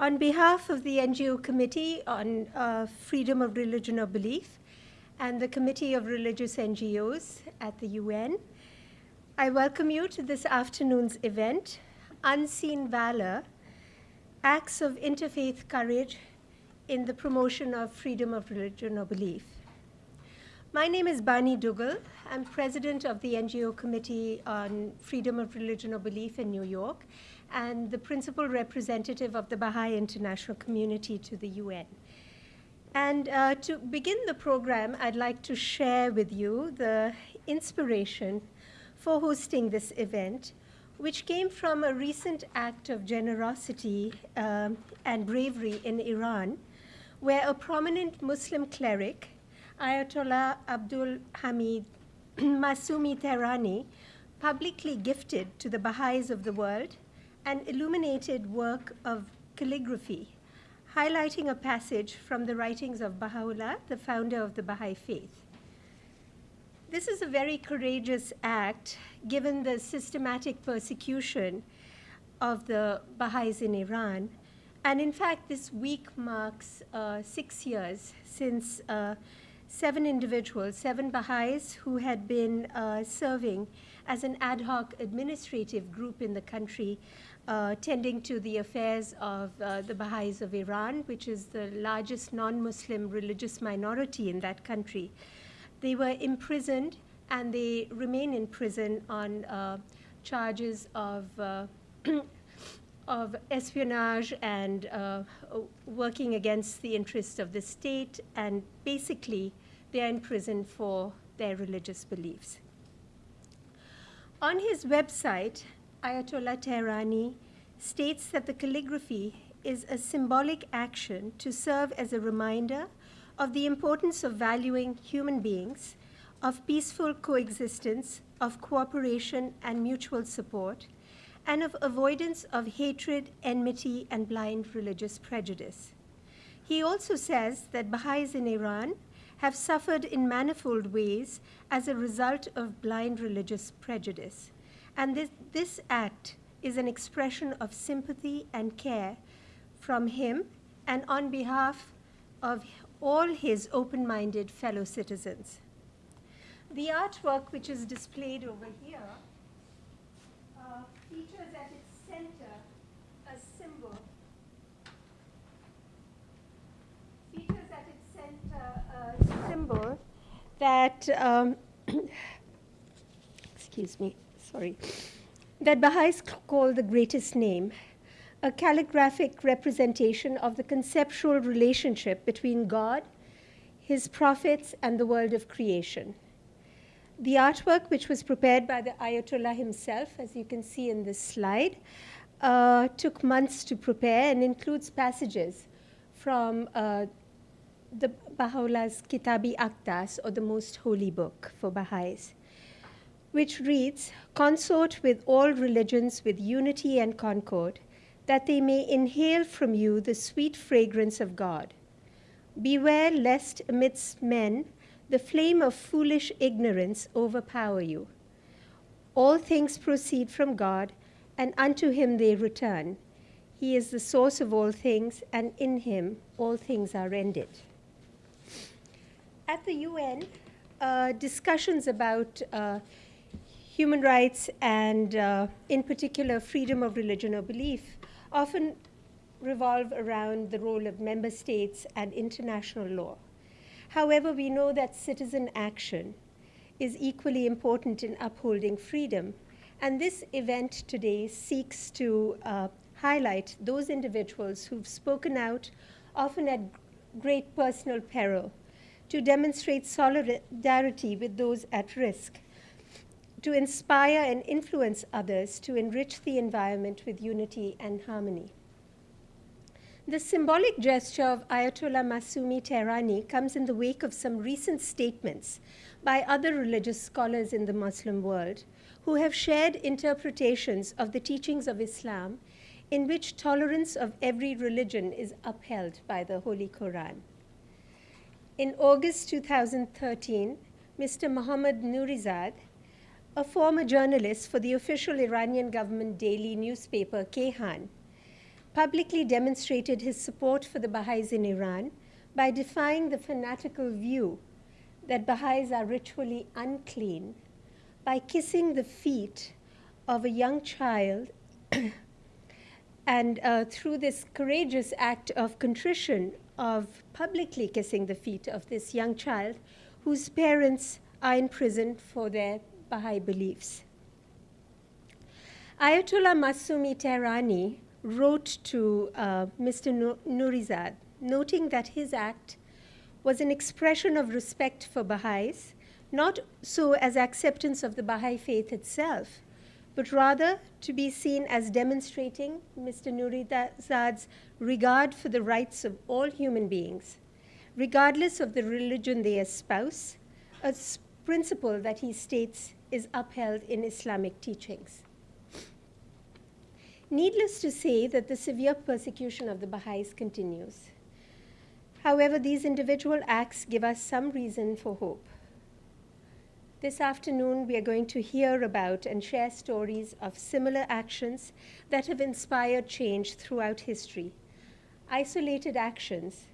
On behalf of the NGO Committee on uh, Freedom of Religion or Belief and the Committee of Religious NGOs at the UN, I welcome you to this afternoon's event, Unseen Valor, Acts of Interfaith Courage in the Promotion of Freedom of Religion or Belief. My name is Bani Dugal. I'm president of the NGO Committee on Freedom of Religion or Belief in New York and the principal representative of the Baha'i International Community to the UN. And uh, to begin the program, I'd like to share with you the inspiration for hosting this event, which came from a recent act of generosity um, and bravery in Iran, where a prominent Muslim cleric, Ayatollah Abdul Hamid Masumi Tehrani, publicly gifted to the Baha'is of the world an illuminated work of calligraphy, highlighting a passage from the writings of Baha'u'llah, the founder of the Baha'i faith. This is a very courageous act given the systematic persecution of the Baha'is in Iran. And in fact, this week marks uh, six years since uh, seven individuals, seven Baha'is who had been uh, serving as an ad hoc administrative group in the country uh, tending to the affairs of uh, the Baha'is of Iran, which is the largest non-Muslim religious minority in that country. They were imprisoned and they remain in prison on uh, charges of, uh, of espionage and uh, working against the interests of the state, and basically they are in prison for their religious beliefs. On his website, Ayatollah Tehrani states that the calligraphy is a symbolic action to serve as a reminder of the importance of valuing human beings, of peaceful coexistence, of cooperation and mutual support, and of avoidance of hatred, enmity, and blind religious prejudice. He also says that Baha'is in Iran have suffered in manifold ways as a result of blind religious prejudice. And this, this act is an expression of sympathy and care from him and on behalf of all his open-minded fellow citizens. The artwork which is displayed over here uh, features at its center a symbol features at its center a symbol that um, excuse me sorry, that Baha'is call the greatest name, a calligraphic representation of the conceptual relationship between God, his prophets, and the world of creation. The artwork, which was prepared by the Ayatollah himself, as you can see in this slide, uh, took months to prepare and includes passages from uh, the Baha'u'llah's Kitab-i-Aqdas, or the most holy book for Baha'is which reads, Consort with all religions with unity and concord, that they may inhale from you the sweet fragrance of God. Beware lest amidst men the flame of foolish ignorance overpower you. All things proceed from God, and unto him they return. He is the source of all things, and in him all things are ended. At the UN, uh, discussions about uh, human rights and, uh, in particular, freedom of religion or belief often revolve around the role of member states and international law. However, we know that citizen action is equally important in upholding freedom. And this event today seeks to uh, highlight those individuals who've spoken out, often at great personal peril, to demonstrate solidarity with those at risk to inspire and influence others to enrich the environment with unity and harmony. The symbolic gesture of Ayatollah Masumi Tehrani comes in the wake of some recent statements by other religious scholars in the Muslim world who have shared interpretations of the teachings of Islam in which tolerance of every religion is upheld by the Holy Quran. In August 2013, Mr. Mohammad Nourizad, a former journalist for the official Iranian government daily newspaper, Kayhan, publicly demonstrated his support for the Baha'is in Iran by defying the fanatical view that Baha'is are ritually unclean by kissing the feet of a young child and uh, through this courageous act of contrition of publicly kissing the feet of this young child whose parents are in prison for their Baha'i beliefs. Ayatollah Masumi Tehrani wrote to uh, Mr. Nourizad, noting that his act was an expression of respect for Baha'is, not so as acceptance of the Baha'i faith itself, but rather to be seen as demonstrating Mr. Nourizad's regard for the rights of all human beings, regardless of the religion they espouse, a principle that he states is upheld in Islamic teachings. Needless to say that the severe persecution of the Baha'is continues. However, these individual acts give us some reason for hope. This afternoon, we are going to hear about and share stories of similar actions that have inspired change throughout history, isolated actions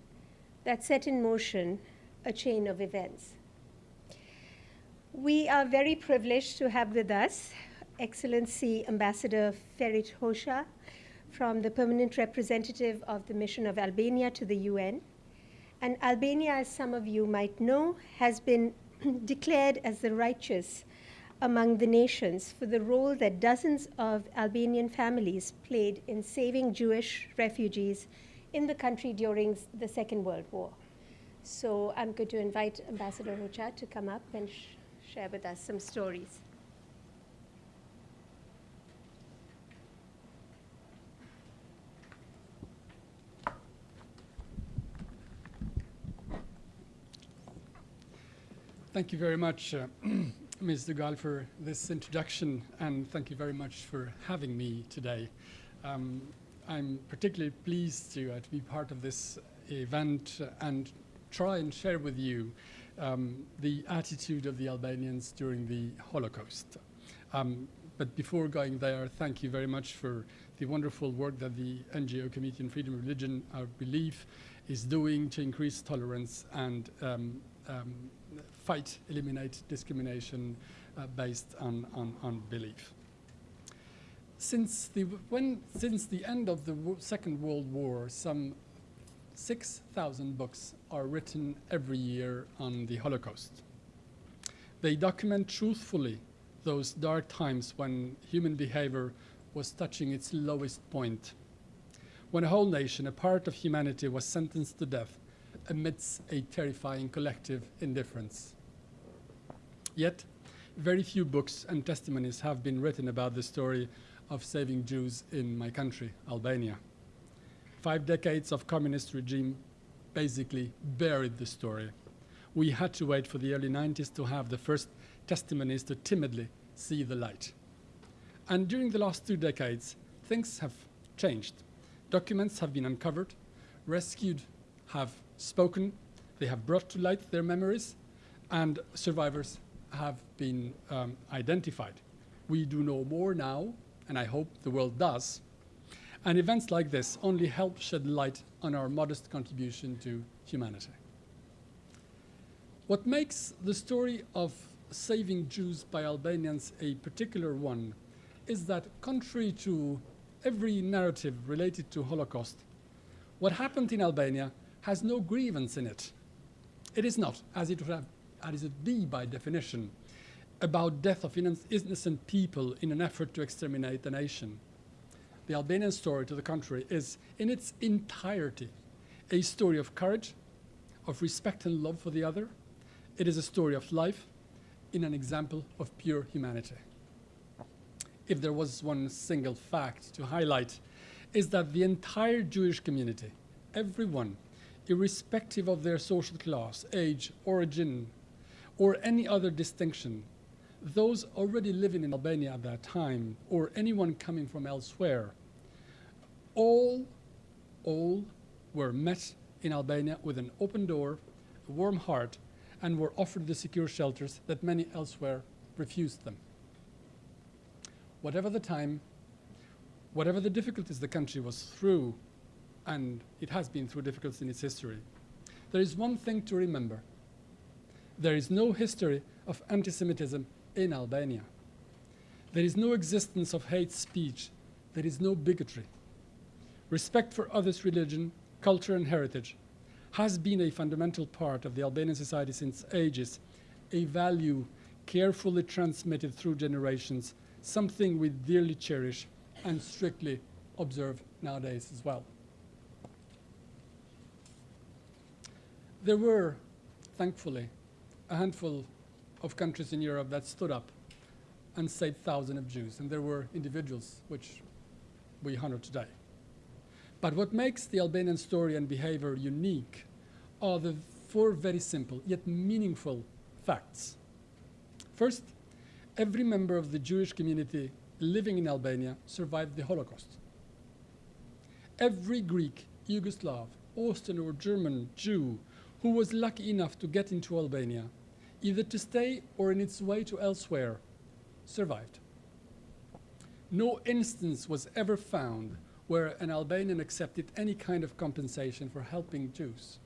that set in motion a chain of events. We are very privileged to have with us Excellency Ambassador Ferit Hoxha from the permanent representative of the Mission of Albania to the UN. And Albania, as some of you might know, has been declared as the righteous among the nations for the role that dozens of Albanian families played in saving Jewish refugees in the country during the Second World War. So I'm going to invite Ambassador Hoxha to come up and share with us some stories. Thank you very much, uh, Ms. Dugal, for this introduction, and thank you very much for having me today. Um, I'm particularly pleased to, uh, to, be part of this event and try and share with you um, the attitude of the Albanians during the Holocaust. Um, but before going there, thank you very much for the wonderful work that the NGO Committee on Freedom of Religion, our belief, is doing to increase tolerance and um, um fight, eliminate discrimination uh, based on, on, on belief. Since the, when, since the end of the Second World War, some 6,000 books are written every year on the Holocaust. They document truthfully those dark times when human behavior was touching its lowest point, when a whole nation, a part of humanity, was sentenced to death amidst a terrifying collective indifference. Yet, very few books and testimonies have been written about the story of saving Jews in my country, Albania. Five decades of communist regime basically buried the story. We had to wait for the early 90s to have the first testimonies to timidly see the light. And during the last two decades, things have changed. Documents have been uncovered, rescued have spoken, they have brought to light their memories, and survivors have been um, identified. We do know more now, and I hope the world does. And events like this only help shed light on our modest contribution to humanity. What makes the story of saving Jews by Albanians a particular one is that contrary to every narrative related to Holocaust, what happened in Albania has no grievance in it. It is not, as it would have as it be by definition, about death of innocent people in an effort to exterminate the nation. The Albanian story, to the contrary, is in its entirety a story of courage, of respect and love for the other. It is a story of life in an example of pure humanity. If there was one single fact to highlight, is that the entire Jewish community, everyone, irrespective of their social class, age, origin, or any other distinction, those already living in Albania at that time, or anyone coming from elsewhere, all, all were met in Albania with an open door, a warm heart, and were offered the secure shelters that many elsewhere refused them. Whatever the time, whatever the difficulties the country was through, and it has been through difficulties in its history, there is one thing to remember. There is no history of anti-Semitism in Albania. There is no existence of hate speech. There is no bigotry. Respect for others' religion, culture, and heritage has been a fundamental part of the Albanian society since ages, a value carefully transmitted through generations, something we dearly cherish and strictly observe nowadays as well. There were, thankfully, a handful of countries in Europe that stood up and saved thousands of Jews, and there were individuals which we honor today. But what makes the Albanian story and behavior unique are the four very simple yet meaningful facts. First, every member of the Jewish community living in Albania survived the Holocaust. Every Greek, Yugoslav, Austrian or German Jew who was lucky enough to get into Albania, either to stay or in its way to elsewhere, survived. No instance was ever found where an Albanian accepted any kind of compensation for helping Jews.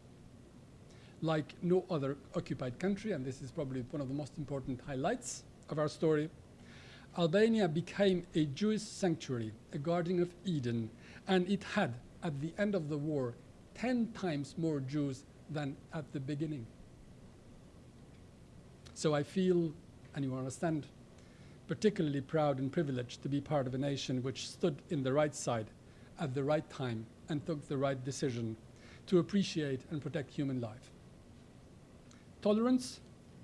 Like no other occupied country, and this is probably one of the most important highlights of our story, Albania became a Jewish sanctuary, a Garden of Eden, and it had, at the end of the war, 10 times more Jews than at the beginning. So I feel, and you understand, particularly proud and privileged to be part of a nation which stood in the right side at the right time and took the right decision to appreciate and protect human life. Tolerance,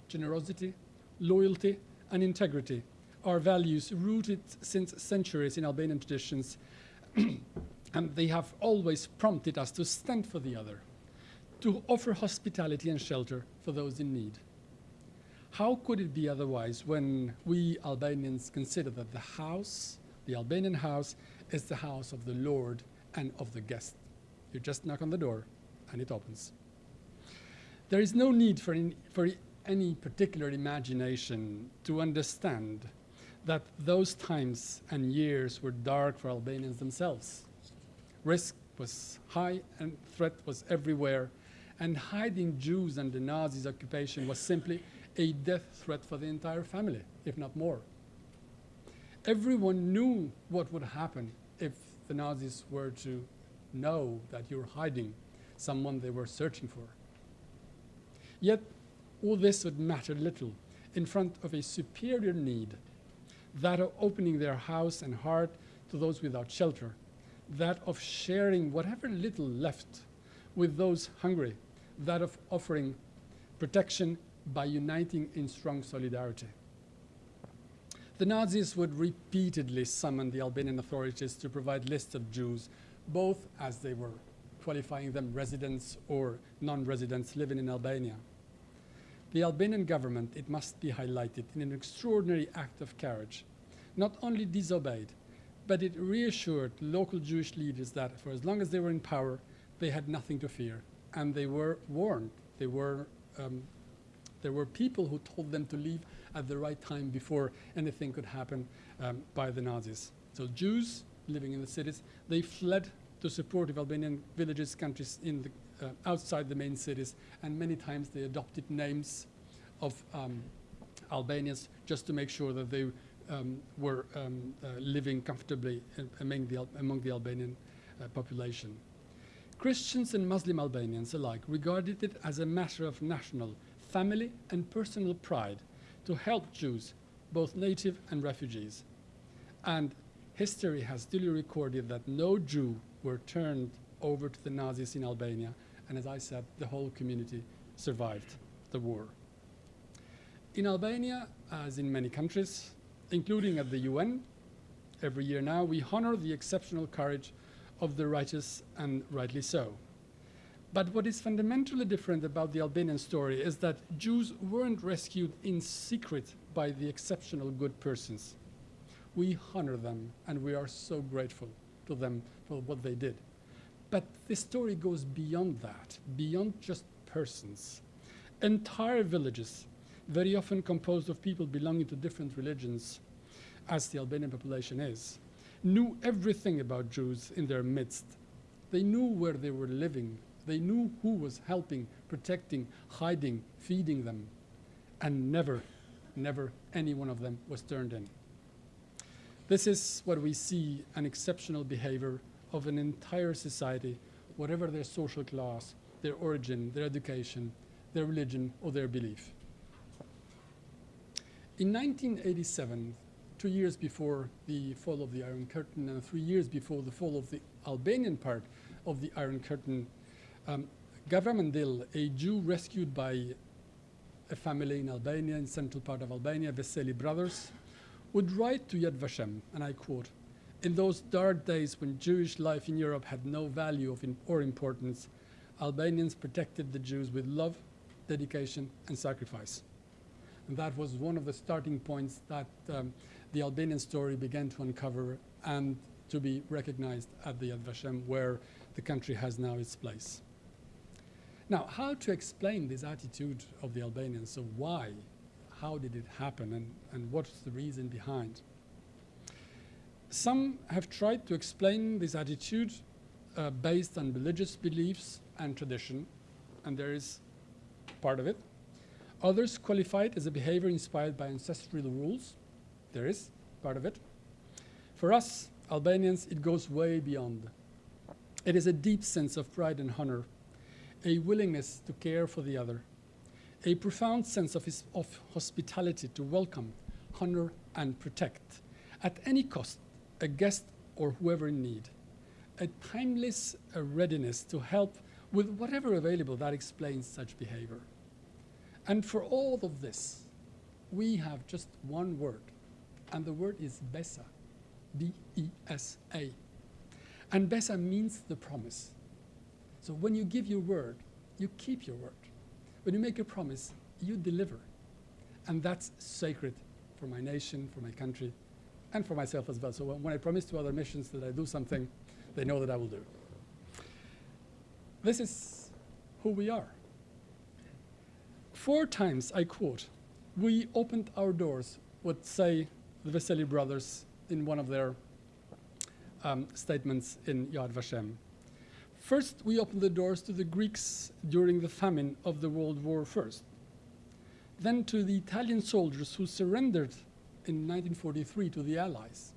generosity, loyalty, and integrity are values rooted since centuries in Albanian traditions, and they have always prompted us to stand for the other, to offer hospitality and shelter for those in need. How could it be otherwise when we Albanians consider that the house, the Albanian house, is the house of the Lord and of the guest? You just knock on the door and it opens. There is no need for any, for any particular imagination to understand that those times and years were dark for Albanians themselves. Risk was high and threat was everywhere, and hiding Jews under Nazis' occupation was simply a death threat for the entire family, if not more. Everyone knew what would happen if the Nazis were to know that you're hiding someone they were searching for. Yet, all this would matter little in front of a superior need, that of opening their house and heart to those without shelter, that of sharing whatever little left with those hungry, that of offering protection by uniting in strong solidarity. The Nazis would repeatedly summon the Albanian authorities to provide lists of Jews, both as they were qualifying them residents or non-residents living in Albania. The Albanian government, it must be highlighted, in an extraordinary act of courage, not only disobeyed, but it reassured local Jewish leaders that for as long as they were in power, they had nothing to fear. And they were warned. They were um, there were people who told them to leave at the right time before anything could happen um, by the Nazis. So Jews living in the cities, they fled to supportive Albanian villages, countries in the, uh, outside the main cities, and many times they adopted names of um, Albanians just to make sure that they um, were um, uh, living comfortably among the, among the Albanian uh, population. Christians and Muslim Albanians alike regarded it as a matter of national family and personal pride to help Jews, both native and refugees. And history has duly recorded that no Jew were turned over to the Nazis in Albania, and as I said, the whole community survived the war. In Albania, as in many countries, including at the UN, every year now, we honor the exceptional courage of the righteous and rightly so. But what is fundamentally different about the Albanian story is that Jews weren't rescued in secret by the exceptional good persons. We honor them and we are so grateful to them for what they did. But the story goes beyond that, beyond just persons. Entire villages, very often composed of people belonging to different religions, as the Albanian population is, knew everything about Jews in their midst. They knew where they were living. They knew who was helping, protecting, hiding, feeding them. And never, never any one of them was turned in. This is what we see an exceptional behavior of an entire society, whatever their social class, their origin, their education, their religion, or their belief. In 1987, two years before the fall of the Iron Curtain and three years before the fall of the Albanian part of the Iron Curtain, um, Gavra Mandil, a Jew rescued by a family in Albania, in central part of Albania, Veseli brothers, would write to Yad Vashem, and I quote, in those dark days when Jewish life in Europe had no value in, or importance, Albanians protected the Jews with love, dedication, and sacrifice. And that was one of the starting points that um, the Albanian story began to uncover and to be recognized at the Yad Vashem, where the country has now its place. Now, how to explain this attitude of the Albanians? So why? How did it happen? And, and what's the reason behind? Some have tried to explain this attitude uh, based on religious beliefs and tradition, and there is part of it. Others qualify it as a behavior inspired by ancestral rules. There is part of it. For us, Albanians, it goes way beyond. It is a deep sense of pride and honor, a willingness to care for the other, a profound sense of, his, of hospitality to welcome, honor, and protect, at any cost, a guest or whoever in need, a timeless readiness to help with whatever available that explains such behavior. And for all of this, we have just one word, and the word is Besa, B-E-S-A. And Besa means the promise. So when you give your word, you keep your word. When you make a promise, you deliver. And that's sacred for my nation, for my country, and for myself as well. So when I promise to other missions that I do something, they know that I will do. This is who we are. Four times, I quote, we opened our doors, would say the Veseli brothers in one of their um, statements in Yad Vashem. First, we opened the doors to the Greeks during the famine of the World War I. Then to the Italian soldiers who surrendered in 1943 to the Allies.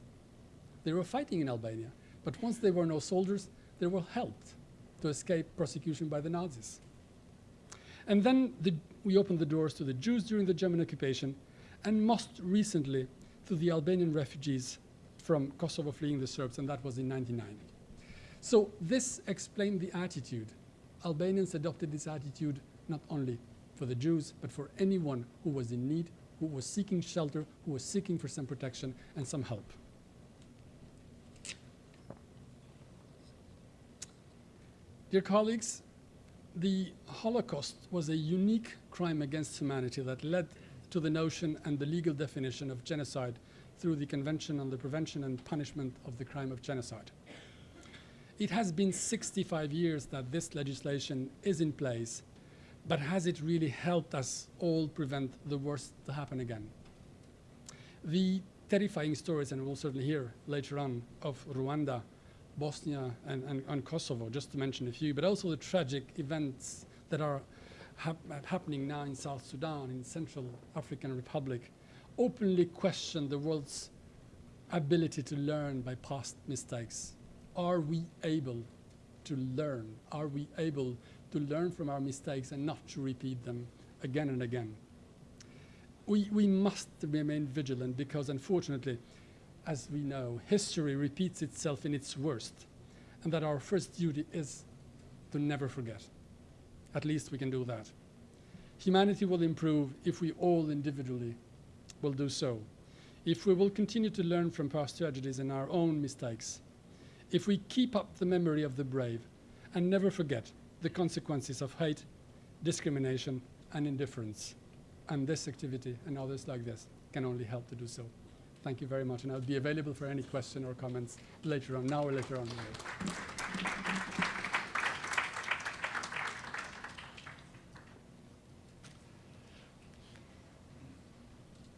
They were fighting in Albania, but once they were no soldiers, they were helped to escape prosecution by the Nazis. And then the, we opened the doors to the Jews during the German occupation, and most recently to the Albanian refugees from Kosovo fleeing the Serbs, and that was in 99. So this explained the attitude. Albanians adopted this attitude not only for the Jews, but for anyone who was in need, who was seeking shelter, who was seeking for some protection and some help. Dear colleagues, the Holocaust was a unique crime against humanity that led to the notion and the legal definition of genocide through the Convention on the Prevention and Punishment of the Crime of Genocide. It has been 65 years that this legislation is in place, but has it really helped us all prevent the worst to happen again? The terrifying stories, and we'll certainly hear later on, of Rwanda Bosnia and, and, and, Kosovo, just to mention a few, but also the tragic events that are hap happening now in South Sudan, in Central African Republic, openly question the world's ability to learn by past mistakes. Are we able to learn? Are we able to learn from our mistakes and not to repeat them again and again? We, we must remain vigilant because unfortunately, as we know, history repeats itself in its worst, and that our first duty is to never forget. At least we can do that. Humanity will improve if we all individually will do so. If we will continue to learn from past tragedies and our own mistakes. If we keep up the memory of the brave and never forget the consequences of hate, discrimination, and indifference. And this activity and others like this can only help to do so. Thank you very much, and I'll be available for any question or comments later on, now or later on.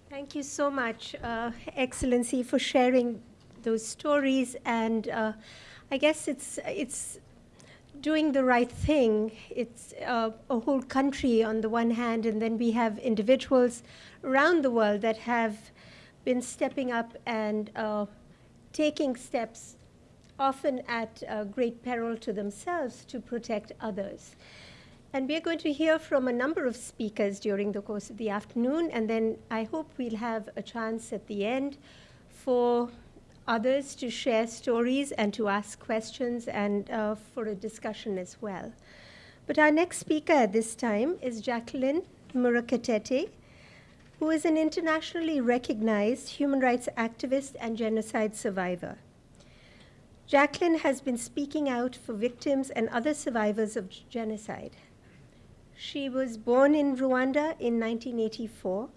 Thank you so much, uh, Excellency, for sharing those stories, and uh, I guess it's it's doing the right thing. It's uh, a whole country on the one hand, and then we have individuals around the world that have been stepping up and uh, taking steps, often at uh, great peril to themselves, to protect others. And we are going to hear from a number of speakers during the course of the afternoon, and then I hope we'll have a chance at the end for others to share stories and to ask questions and uh, for a discussion as well. But our next speaker at this time is Jacqueline Murekatete, who is an internationally recognized human rights activist and genocide survivor. Jacqueline has been speaking out for victims and other survivors of genocide. She was born in Rwanda in 1984,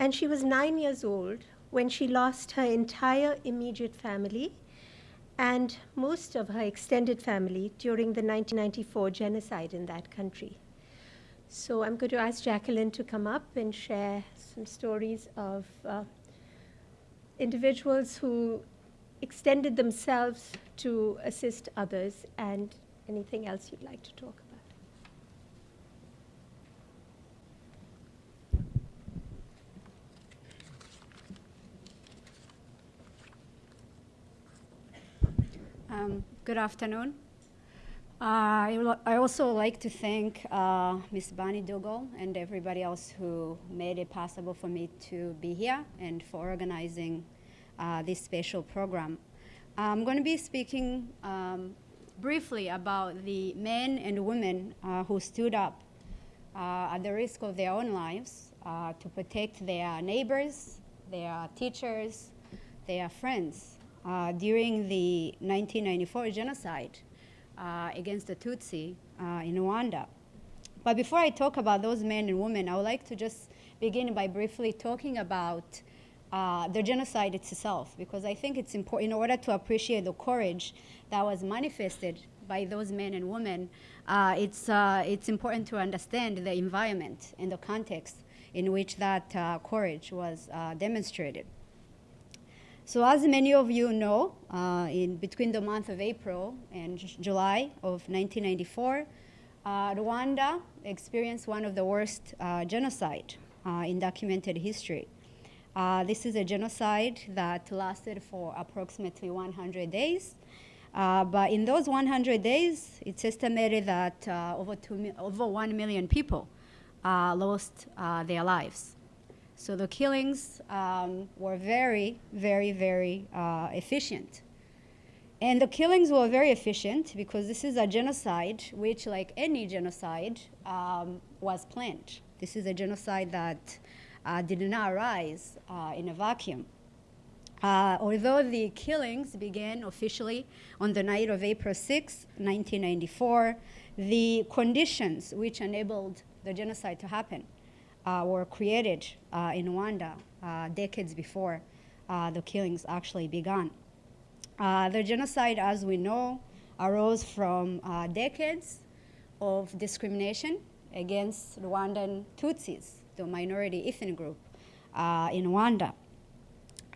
and she was nine years old when she lost her entire immediate family and most of her extended family during the 1994 genocide in that country. So I'm going to ask Jacqueline to come up and share some stories of uh, individuals who extended themselves to assist others and anything else you'd like to talk about. Um, good afternoon. Uh, I, I also like to thank uh, Ms. Bani Dugal and everybody else who made it possible for me to be here and for organizing uh, this special program. I'm going to be speaking um, briefly about the men and women uh, who stood up uh, at the risk of their own lives uh, to protect their neighbors, their teachers, their friends, uh, during the 1994 genocide uh, against the Tutsi uh, in Rwanda. But before I talk about those men and women, I would like to just begin by briefly talking about uh, the genocide itself, because I think it's important in order to appreciate the courage that was manifested by those men and women, uh, it's, it's important to understand the environment and the context in which that courage was demonstrated. So as many of you know, uh, in between the month of April and July of 1994, uh, Rwanda experienced one of the worst uh, genocide uh, in documented history. Uh, this is a genocide that lasted for approximately 100 days. Uh, but in those 100 days, it's estimated that over, two, over 1 million people lost their lives. So the killings um, were very, very, very uh, efficient. And the killings were very efficient because this is a genocide which, like any genocide, um, was planned. This is a genocide that uh, did not arise uh, in a vacuum. Uh, although the killings began officially on the night of April 6, 1994, the conditions which enabled the genocide to happen Uh, were created uh, in Rwanda uh, decades before uh, the killings actually began. Uh, the genocide, as we know, arose from decades of discrimination against Rwandan Tutsis, the minority ethnic group in Rwanda.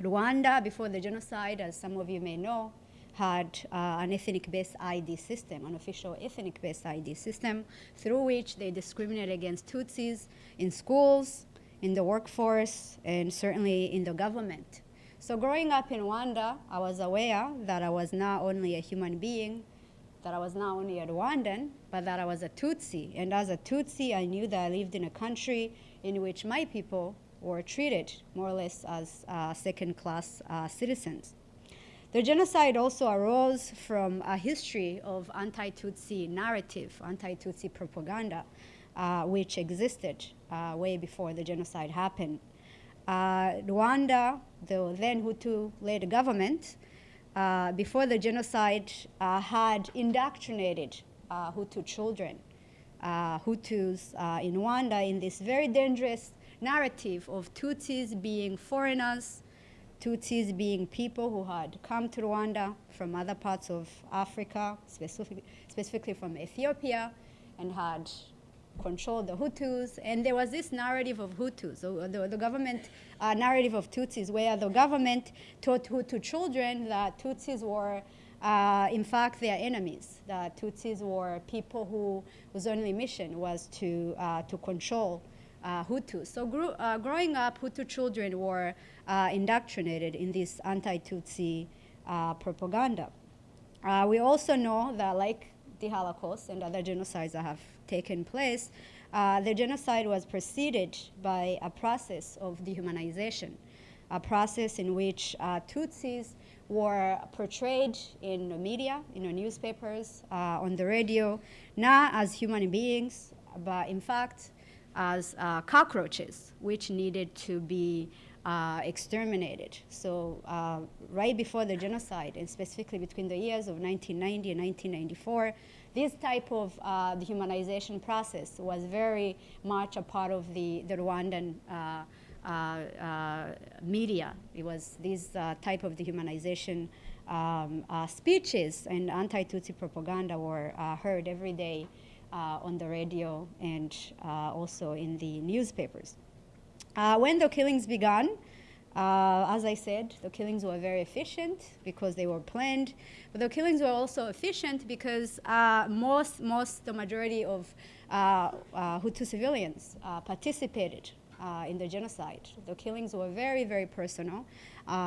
Rwanda, before the genocide, as some of you may know, had uh, an ethnic-based ID system, an official ethnic-based ID system, through which they discriminate against Tutsis in schools, in the workforce, and certainly in the government. So growing up in Rwanda, I was aware that I was not only a human being, that I was not only a Rwandan, but that I was a Tutsi. And as a Tutsi, I knew that I lived in a country in which my people were treated more or less as uh, second-class uh, citizens. The genocide also arose from a history of anti-Tutsi narrative, anti-Tutsi propaganda, uh, which existed uh, way before the genocide happened. Uh, Rwanda, the then Hutu-led government, uh, before the genocide uh, had indoctrinated uh, Hutu children, Hutus in Rwanda in this very dangerous narrative of Tutsis being foreigners, Tutsis being people who had come to Rwanda from other parts of Africa, specific, specifically from Ethiopia, and had controlled the Hutus. And there was this narrative of Hutus, the, the government uh, narrative of Tutsis, where the government taught Hutu children that Tutsis were, uh, in fact, their enemies. That Tutsis were people who, whose only mission was to, uh, to control uh. So uh, growing up, Hutu children were uh, indoctrinated in this anti-Tutsi propaganda. we also know that, like the Holocaust and other genocides that have taken place, uh, the genocide was preceded by a process of dehumanization, a process in which uh, Tutsis were portrayed in the media, in the newspapers, uh, on the radio, not as human beings, but in fact as uh, cockroaches, which needed to be uh, exterminated. So uh, right before the genocide, and specifically between the years of 1990 and 1994, this type of uh, dehumanization process was very much a part of the, the Rwandan uh, uh, media. It was this type of dehumanization um, speeches and anti-Tutsi propaganda were heard every day on the radio and also in the newspapers. when the killings began, uh, as I said, the killings were very efficient because they were planned, but the killings were also efficient because uh, most, most, the majority of uh, uh Hutu civilians uh, participated uh, in the genocide. The killings were very, very personal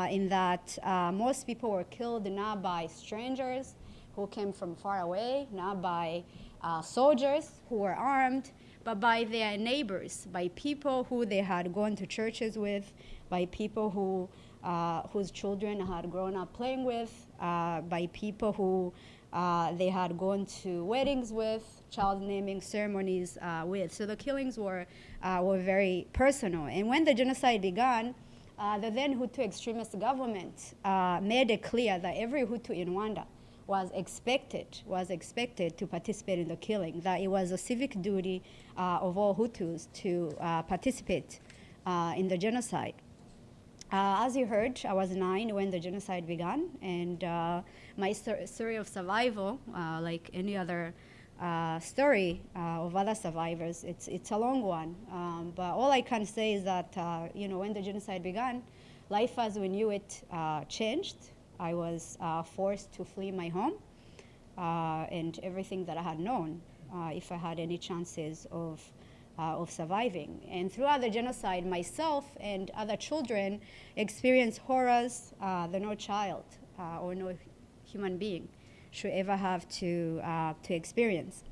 in that most people were killed not by strangers who came from far away, not by soldiers who were armed, but by their neighbors, by people who they had gone to churches with, by people who, uh, whose children had grown up playing with, uh, by people who uh, they had gone to weddings with, child naming ceremonies uh, with. So the killings were, uh, were very personal. And when the genocide began, uh, the then Hutu extremist government made it clear that every Hutu in Rwanda was expected, was expected to participate in the killing, that it was a civic duty of all Hutus to participate in the genocide. Uh, as you heard, I was nine when the genocide began, and uh, my story of survival, uh, like any other uh, story uh, of other survivors, it's, it's a long one. Um, but all I can say is that, uh, you know, when the genocide began, life as we knew it changed. I was forced to flee my home and everything that I had known, if I had any chances of uh, of surviving. And throughout the genocide, myself and other children experienced horrors uh, that no child uh, or no human being should ever have to, uh, to experience.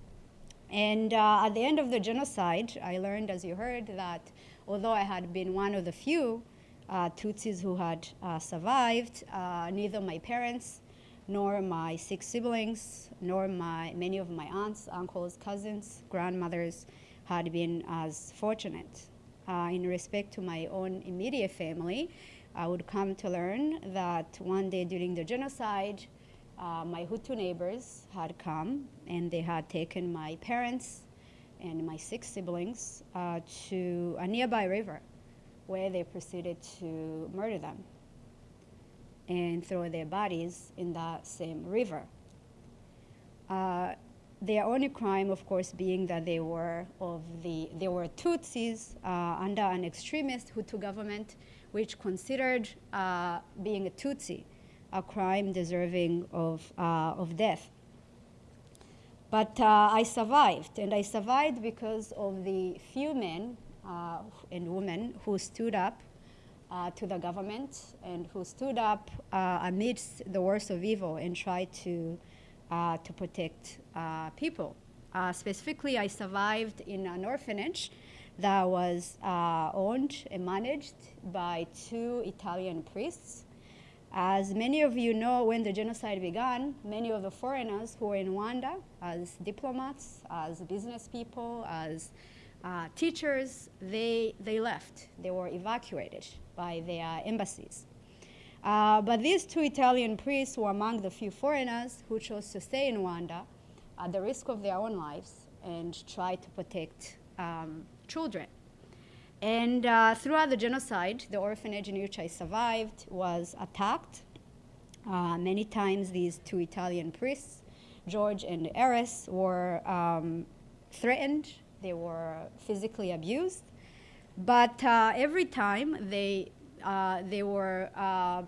And uh, at the end of the genocide, I learned, as you heard, that although I had been one of the few uh, Tutsis who had survived, neither my parents nor my six siblings, nor my, many of my aunts, uncles, cousins, grandmothers, had been as fortunate. Uh, in respect to my own immediate family, I would come to learn that one day during the genocide, uh, my Hutu neighbors had come and they had taken my parents and my six siblings uh, to a nearby river where they proceeded to murder them and throw their bodies in that same river. Uh, their only crime, of course, being that they were of the they were Tutsis uh, under an extremist Hutu government, which considered uh, being a Tutsi a crime deserving of uh, of death. But uh, I survived, and I survived because of the few men uh, and women who stood up uh, to the government and who stood up amidst the worst of evil and tried to uh, to protect uh, people. Uh, specifically, I survived in an orphanage that was uh, owned and managed by two Italian priests. As many of you know, when the genocide began, many of the foreigners who were in Rwanda as diplomats, as business people, as uh, teachers, they, they left. They were evacuated by their embassies. Uh, but these two Italian priests were among the few foreigners who chose to stay in Rwanda at the risk of their own lives and try to protect um, children. And uh, throughout the genocide, the orphanage in which I survived was attacked. Uh, many times these two Italian priests, George and Eris, were um, threatened they were physically abused. But uh, every time they, uh, they were uh,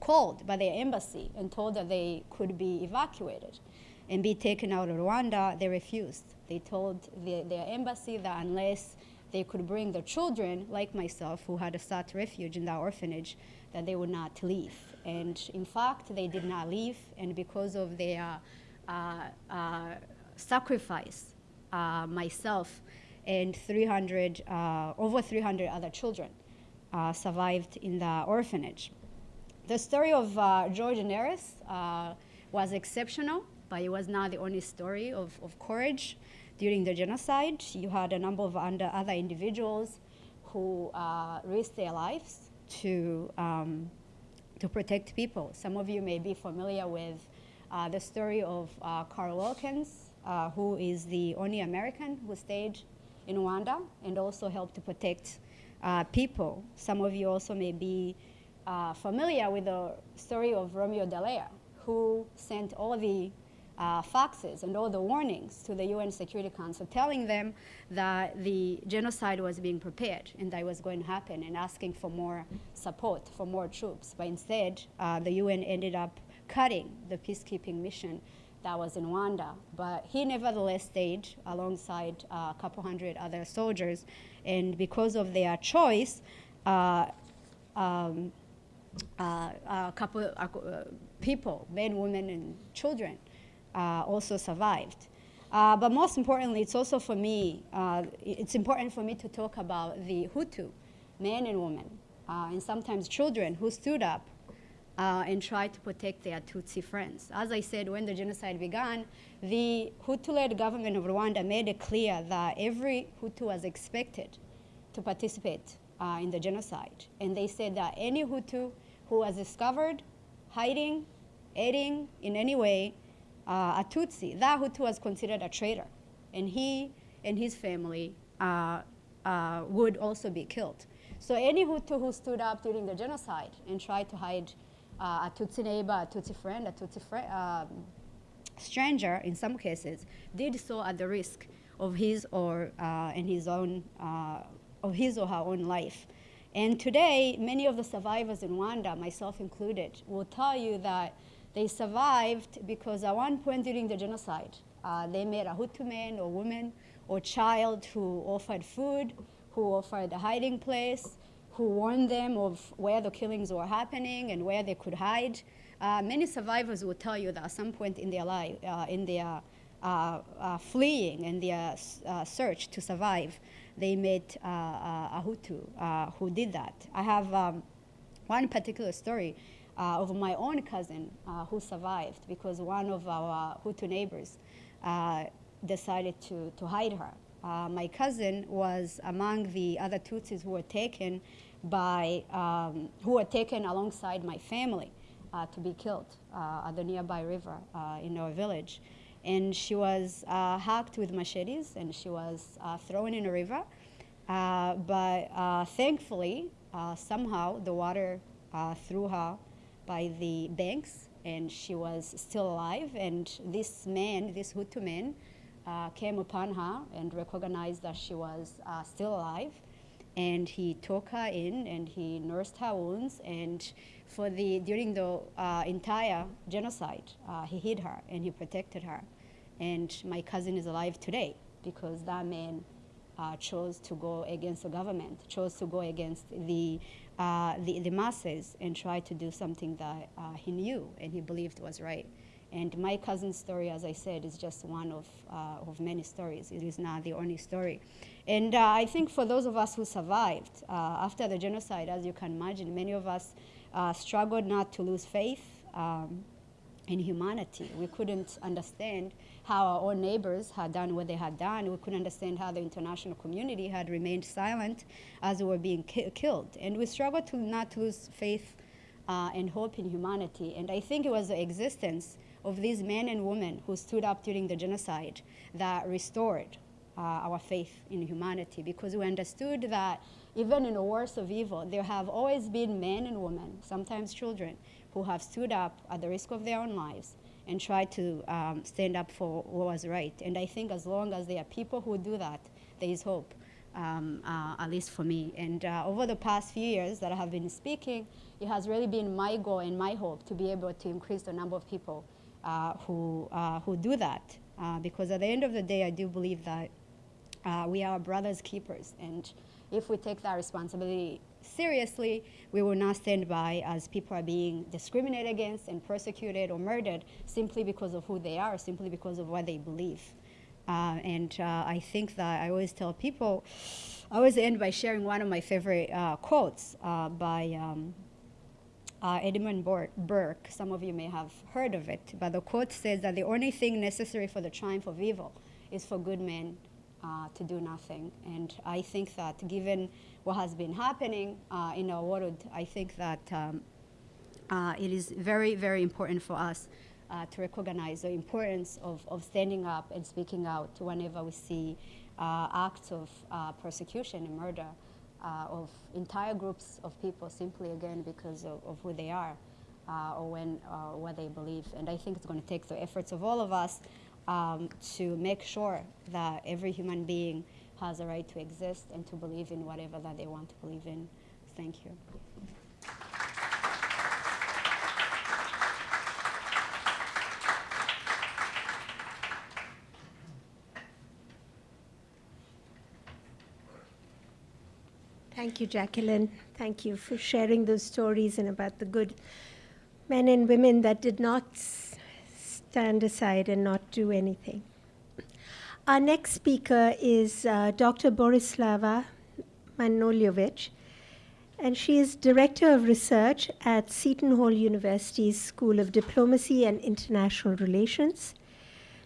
called by their embassy and told that they could be evacuated and be taken out of Rwanda, they refused. They told the, their embassy that unless they could bring their children, like myself, who had sought refuge in that orphanage, that they would not leave. And in fact, they did not leave, and because of their uh, uh, sacrifice, uh, myself and 300, uh, over 300 other children uh, survived in the orphanage. The story of uh, George Neris was exceptional, but it was not the only story of, of courage during the genocide. You had a number of other individuals who uh, risked their lives to, um, to protect people. Some of you may be familiar with uh, the story of uh, Carl Wilkins, uh, who is the only American who stayed in Rwanda and also helped to protect uh, people. Some of you also may be uh, familiar with the story of Romeo Dallaire, who sent all the uh, faxes and all the warnings to the UN Security Council telling them that the genocide was being prepared and that it was going to happen and asking for more support, for more troops. But instead, uh, the UN ended up cutting the peacekeeping mission that was in Rwanda. But he nevertheless stayed alongside uh, a couple hundred other soldiers. And because of their choice, uh, um, uh, a couple uh, people, men, women, and children, uh, also survived. Uh, but most importantly, it's also for me, it's important for me to talk about the Hutu, men and women, and sometimes children who stood up uh, and try to protect their Tutsi friends. As I said, when the genocide began, the Hutu-led government of Rwanda made it clear that every Hutu was expected to participate uh, in the genocide. And they said that any Hutu who was discovered hiding, aiding in any way uh, a Tutsi, that Hutu was considered a traitor. And he and his family uh, uh, would also be killed. So any Hutu who stood up during the genocide and tried to hide uh, a Tutsi neighbor, a Tutsi friend, a Tutsi um, stranger, in some cases, did so at the risk of his or uh, his own uh, of his or her own life. And today, many of the survivors in Rwanda, myself included, will tell you that they survived because at one point during the genocide, uh, they met a Hutu man or woman or child who offered food, who offered a hiding place, who warned them of where the killings were happening and where they could hide. Uh, many survivors will tell you that at some point in their life, uh, in their uh, uh fleeing and their uh, search to survive, they met uh, a Hutu who did that. I have um, one particular story of my own cousin who survived because one of our Hutu neighbors decided to, to hide her. My cousin was among the other Tutsis who were taken by, um, who were taken alongside my family uh, to be killed at the nearby river in our village. And she was hacked with machetes and she was thrown in a river. but thankfully, somehow the water threw her by the banks, and she was still alive. And this man, this Hutu man, uh, came upon her and recognized that she was uh, still alive. And he took her in and he nursed her wounds. And for the during the uh, entire genocide, uh, he hid her and he protected her. And my cousin is alive today because that man uh, chose to go against the government, chose to go against the uh, the, the masses and try to do something that uh, he knew and he believed was right. And my cousin's story, as I said, is just one of, uh, of many stories. It is not the only story. And uh, I think for those of us who survived uh, after the genocide, as you can imagine, many of us uh, struggled not to lose faith um, in humanity. We couldn't understand how our own neighbors had done what they had done. We couldn't understand how the international community had remained silent as they were being ki killed. And we struggled to not lose faith uh, and hope in humanity. And I think it was the existence of these men and women who stood up during the genocide that restored uh, our faith in humanity because we understood that even in the worst of evil, there have always been men and women, sometimes children, who have stood up at the risk of their own lives and tried to um, stand up for what was right. And I think as long as there are people who do that, there is hope, um, uh, at least for me. And uh, over the past few years that I have been speaking, it has really been my goal and my hope to be able to increase the number of people who, uh, who do that. Uh, because at the end of the day, I do believe that uh, we are brothers keepers. And if we take that responsibility seriously, we will not stand by as people are being discriminated against and persecuted or murdered simply because of who they are, simply because of what they believe. Uh, and uh, I think that I always tell people, I always end by sharing one of my favorite uh, quotes uh, by um, uh, Edmund Burke. Some of you may have heard of it, but the quote says that the only thing necessary for the triumph of evil is for good men uh, to do nothing. And I think that given what has been happening uh, in our world, I think that um, uh, it is very, very important for us uh, to recognize the importance of, of standing up and speaking out whenever we see uh, acts of persecution and murder Uh, of entire groups of people simply, again, because of, of who they are. Uh, or when, uh, what they believe. And I think it's going to take the efforts of all of us um, to make sure that every human being has a right to exist and to believe in whatever that they want to believe in. Thank you. Thank you, Jacqueline. Thank you for sharing those stories and about the good men and women that did not stand aside and not do anything. Our next speaker is uh, Dr. Borislava Manojlovic, and she is Director of Research at Seton Hall University's School of Diplomacy and International Relations.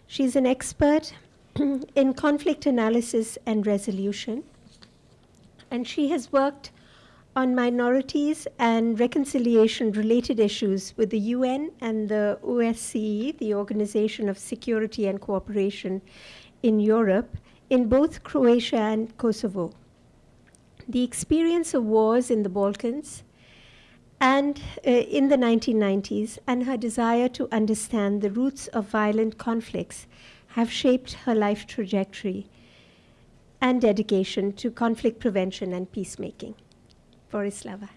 She's an expert in conflict analysis and resolution, and she has worked on minorities and reconciliation related issues with the UN and the OSCE, the Organization of Security and Cooperation in Europe, in both Croatia and Kosovo. The experience of wars in the Balkans and uh, in the 1990s and her desire to understand the roots of violent conflicts have shaped her life trajectory and dedication to conflict prevention and peacemaking. Borislava.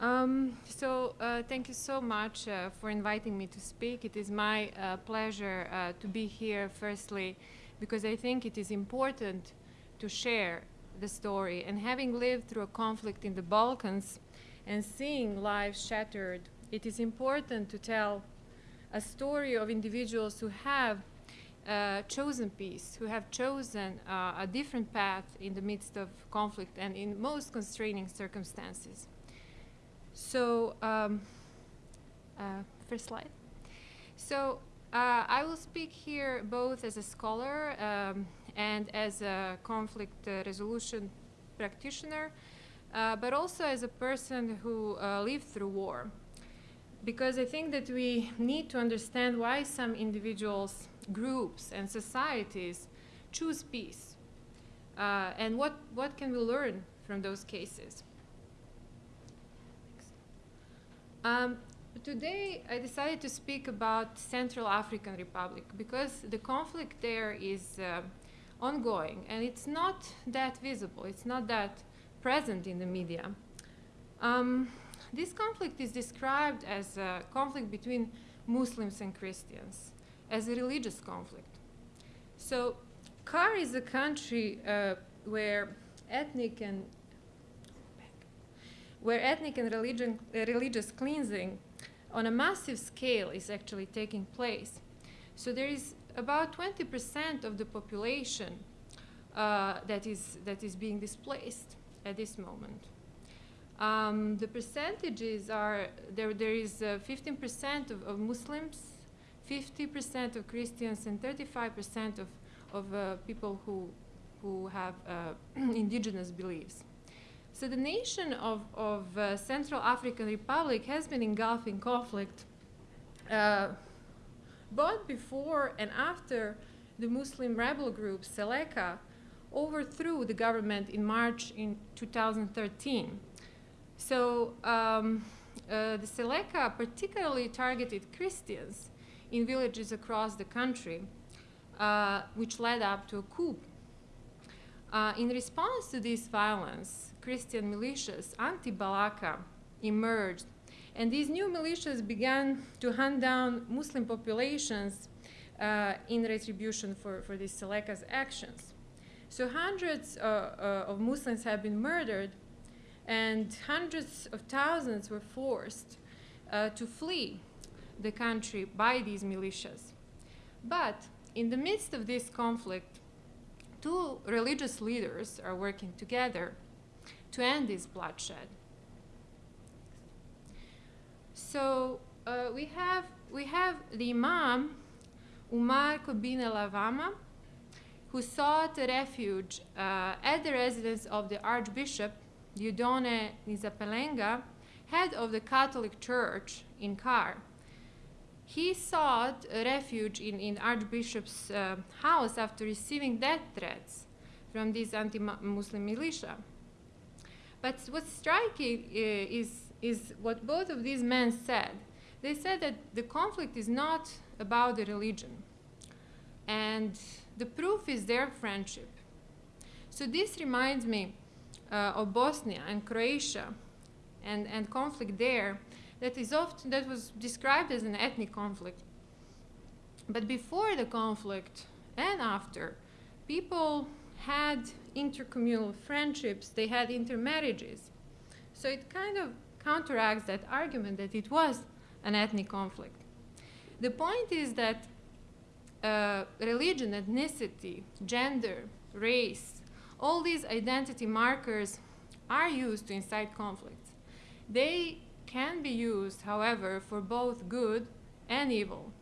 Um, so uh, thank you so much uh, for inviting me to speak. It is my uh, pleasure uh, to be here, firstly, because I think it is important to share the story. And having lived through a conflict in the Balkans and seeing lives shattered, it is important to tell a story of individuals who have uh, chosen peace, who have chosen uh, a different path in the midst of conflict and in most constraining circumstances. So, um, uh, first slide. So, uh, I will speak here both as a scholar um, and as a conflict uh, resolution practitioner, uh, but also as a person who lived through war because I think that we need to understand why some individuals groups and societies choose peace uh, and what, what can we learn from those cases. Um, today I decided to speak about Central African Republic because the conflict there is uh, ongoing and it's not that visible, it's not that present in the media. Um, this conflict is described as a conflict between Muslims and Christians as a religious conflict. So CAR is a country uh, where ethnic and where ethnic and religion, uh, religious cleansing on a massive scale is actually taking place. So there is about 20% of the population uh, that, is, that is being displaced at this moment. Um, the percentages are, there, there is 15% uh, of, of Muslims 50% of Christians and 35% of, of uh, people who, who have uh, indigenous beliefs. So the nation of, of uh, Central African Republic has been engulfed in conflict uh, both before and after the Muslim rebel group Seleka overthrew the government in March in 2013. So um, uh, the Seleka particularly targeted Christians in villages across the country, uh, which led up to a coup. Uh, in response to this violence, Christian militias, anti-Balaka, emerged, and these new militias began to hunt down Muslim populations uh, in retribution for, for these Seleka's actions. So hundreds uh, uh, of Muslims have been murdered, and hundreds of thousands were forced uh, to flee the country by these militias. But in the midst of this conflict, two religious leaders are working together to end this bloodshed. So uh, we have we have the Imam Umar Kobine Layama, who sought refuge uh, at the residence of the Archbishop Dieudonné Nzapalainga, head of the Catholic Church in CAR. He sought refuge in, in Archbishop's uh, house after receiving death threats from this anti-Muslim militia. But what's striking uh, is, is what both of these men said. They said that the conflict is not about the religion. And the proof is their friendship. So this reminds me of Bosnia and Croatia and, and conflict there that is often that was described as an ethnic conflict. But before the conflict and after, people had intercommunal friendships, they had intermarriages. So it kind of counteracts that argument that it was an ethnic conflict. The point is that uh, religion, ethnicity, gender, race, all these identity markers are used to incite conflicts. They can be used, however, for both good and evil.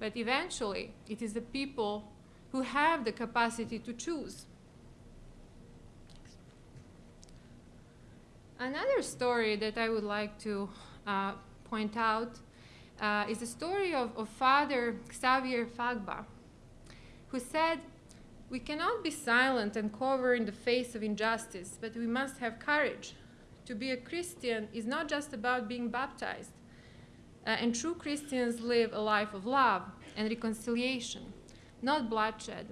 But eventually, it is the people who have the capacity to choose. Another story that I would like to uh, point out uh, is the story of, of Father Xavier Fagba, who said, We cannot be silent and cover in the face of injustice, but we must have courage. To be a Christian is not just about being baptized, uh, and true Christians live a life of love and reconciliation, not bloodshed.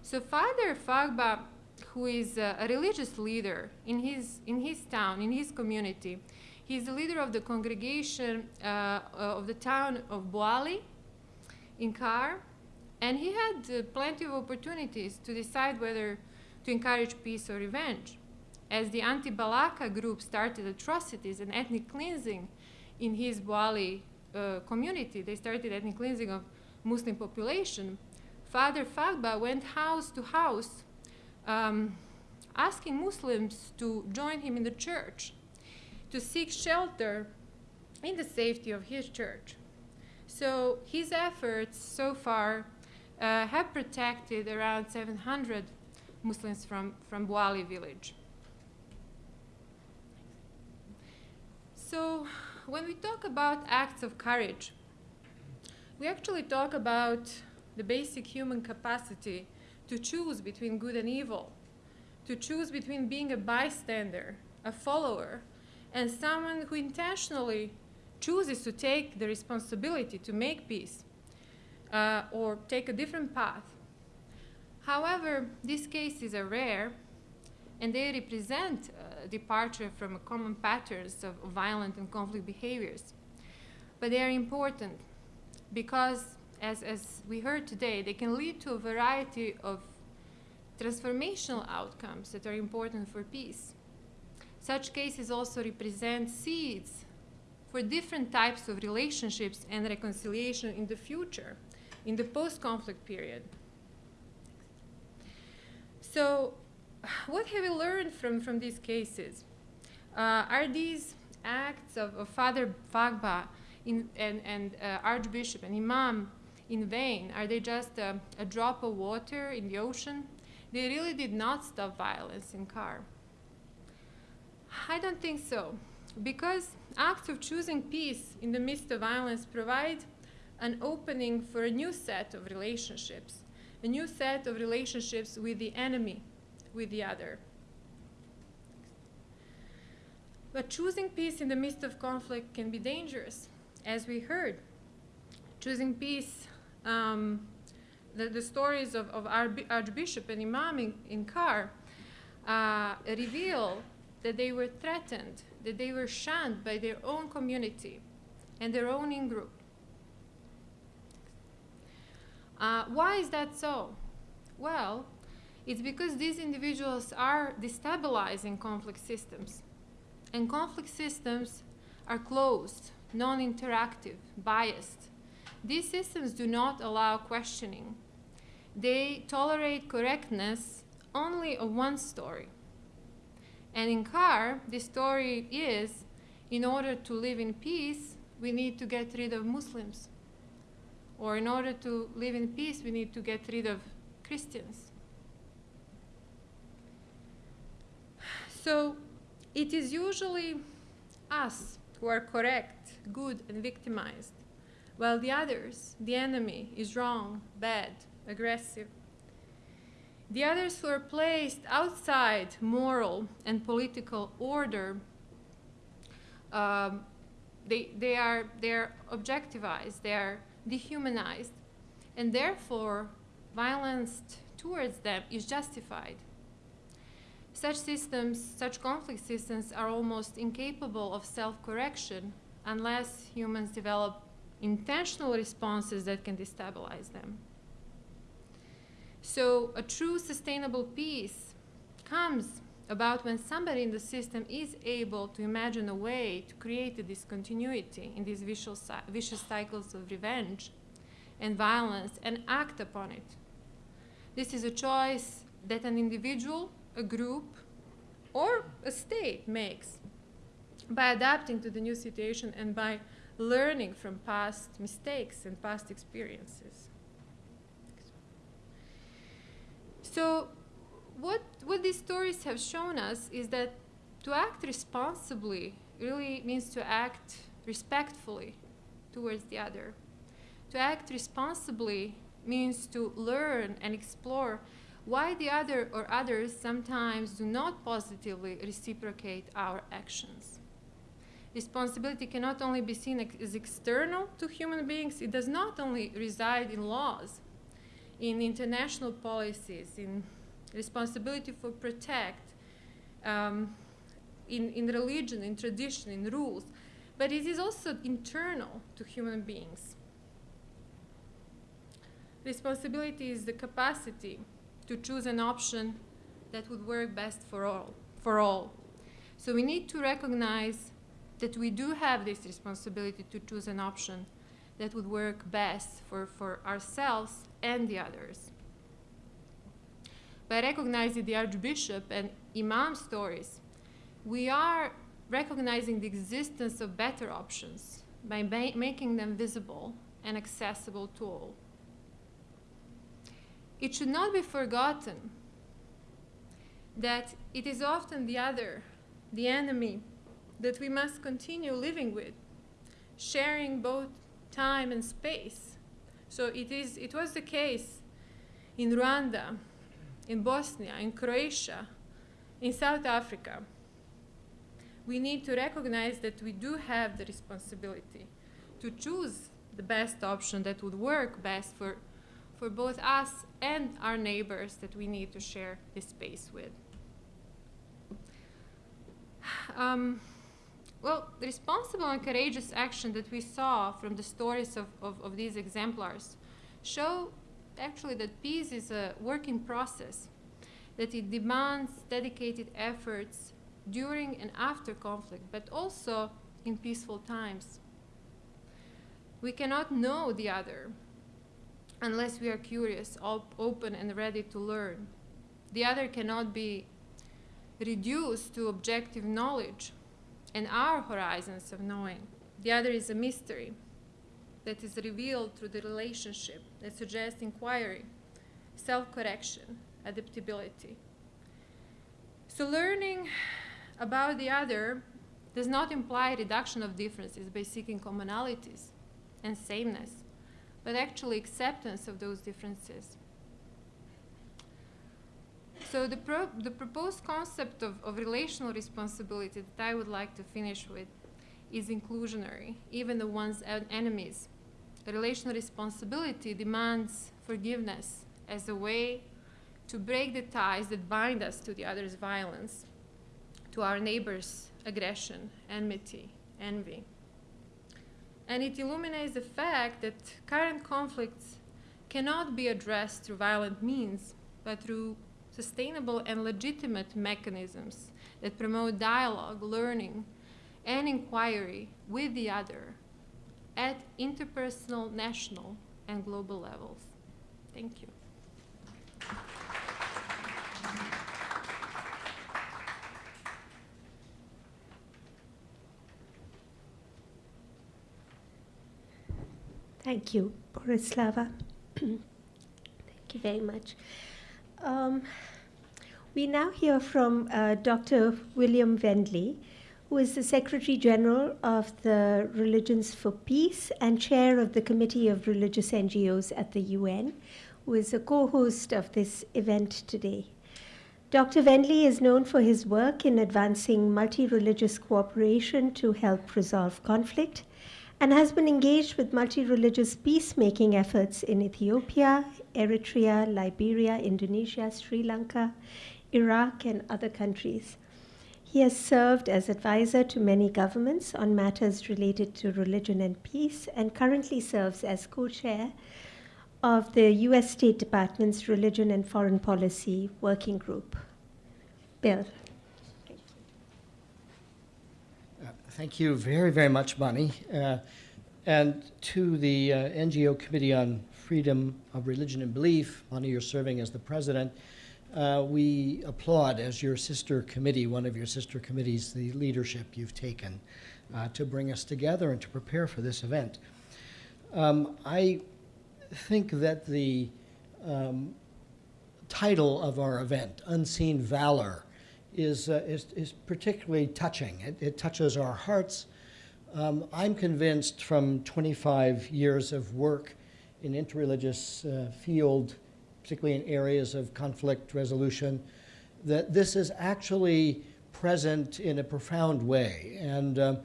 So Father Fagba, who is a, religious leader in his, in his town, in his community, He's the leader of the congregation uh, of the town of Boali in CAR, and he had uh, plenty of opportunities to decide whether to encourage peace or revenge. As the anti-Balaka group started atrocities and ethnic cleansing in his Boali uh, community, they started ethnic cleansing of Muslim population, Father Fagba went house to house um, asking Muslims to join him in the church to seek shelter in the safety of his church. So his efforts so far uh, have protected around 700 Muslims from, from Boali village. So when we talk about acts of courage, we actually talk about the basic human capacity to choose between good and evil, to choose between being a bystander, a follower, and someone who intentionally chooses to take the responsibility to make peace uh, or take a different path. However, these cases are rare and they represent uh, departure from common patterns of violent and conflict behaviors. But they are important because, as, as we heard today, they can lead to a variety of transformational outcomes that are important for peace. Such cases also represent seeds for different types of relationships and reconciliation in the future, in the post-conflict period. So what have we learned from, from these cases? Uh, are these acts of, of Father Fagba in, and, and uh, Archbishop and Imam in vain? Are they just a, a drop of water in the ocean? They really did not stop violence in CAR. I don't think so, because acts of choosing peace in the midst of violence provide an opening for a new set of relationships, a new set of relationships with the enemy, with the other. But choosing peace in the midst of conflict can be dangerous, as we heard. choosing peace, um, the, the stories of, of Archbishop and Imam in, in CAR uh, reveal that they were threatened, that they were shunned by their own community and their own in group. Uh, why is that so? Well, it's because these individuals are destabilizing conflict systems. And conflict systems are closed, non interactive, biased. These systems do not allow questioning. They tolerate correctness only of one story. And in CAR, the story is in order to live in peace, we need to get rid of Muslims. Or in order to live in peace, we need to get rid of Christians. So it is usually us who are correct, good, and victimized, while the others, the enemy, is wrong, bad, aggressive. The others who are placed outside moral and political order, um, they, they, are, they are objectivized, they are dehumanized, and therefore violence towards them is justified. Such systems, such conflict systems, are almost incapable of self correction unless humans develop intentional responses that can destabilize them. So, a true sustainable peace comes about when somebody in the system is able to imagine a way to create a discontinuity in these vicious, vicious cycles of revenge and violence and act upon it. This is a choice that an individual a group or a state makes by adapting to the new situation and by learning from past mistakes and past experiences. So, what, what these stories have shown us is that to act responsibly really means to act respectfully towards the other. To act responsibly means to learn and explore why the other or others sometimes do not positively reciprocate our actions. Responsibility cannot only be seen as external to human beings, it does not only reside in laws, in international policies, in responsibility for protect, um, in, in religion, in tradition, in rules, but it is also internal to human beings. Responsibility is the capacity to choose an option that would work best for all. For all. So we need to recognize that we do have this responsibility to choose an option that would work best for, for ourselves and the others. By recognizing the Archbishop and Imam stories, we are recognizing the existence of better options by ma making them visible and accessible to all. It should not be forgotten that it is often the other, the enemy, that we must continue living with, sharing both time and space. So it, is, it was the case in Rwanda, in Bosnia, in Croatia, in South Africa. We need to recognize that we do have the responsibility to choose the best option that would work best for for both us and our neighbors that we need to share this space with. Um, well, the responsible and courageous action that we saw from the stories of, of, of these exemplars show actually that peace is a working process, that it demands dedicated efforts during and after conflict, but also in peaceful times. We cannot know the other unless we are curious, op open, and ready to learn. The other cannot be reduced to objective knowledge and our horizons of knowing. The other is a mystery that is revealed through the relationship that suggests inquiry, self correction, adaptability. So, learning about the other does not imply reduction of differences by seeking commonalities and sameness but actually acceptance of those differences. So the, pro the proposed concept of, of relational responsibility that I would like to finish with is inclusionary, even the one's en enemies. relational responsibility demands forgiveness as a way to break the ties that bind us to the other's violence, to our neighbor's aggression, enmity, envy. And it illuminates the fact that current conflicts cannot be addressed through violent means, but through sustainable and legitimate mechanisms that promote dialogue, learning, and inquiry with the other at interpersonal, national, and global levels. Thank you. Thank you, Borislava. Thank you very much. Um, we now hear from uh, Dr. William Vendley, who is the Secretary General of the Religions for Peace and Chair of the Committee of Religious NGOs at the UN, who is a co host of this event today. Dr. Vendley is known for his work in advancing multi religious cooperation to help resolve conflict and has been engaged with multi religious peacemaking efforts in Ethiopia, Eritrea, Liberia, Indonesia, Sri Lanka, Iraq, and other countries. He has served as advisor to many governments on matters related to religion and peace and currently serves as co chair of the U.S. State Department's Religion and Foreign Policy Working Group. Bill. Uh, Thank you very, very much, Bonnie. Uh, and to the uh, NGO Committee on Freedom of Religion and Belief, Bonnie, you're serving as the president. Uh, we applaud, as your sister committee, one of your sister committees, the leadership you've taken uh, to bring us together and to prepare for this event. Um, I think that the um, title of our event, Unseen Valor, is, uh, is, is particularly touching. It, it touches our hearts. Um, I'm convinced from 25 years of work in interreligious uh, field, particularly in areas of conflict resolution, that this is actually present in a profound way. And um,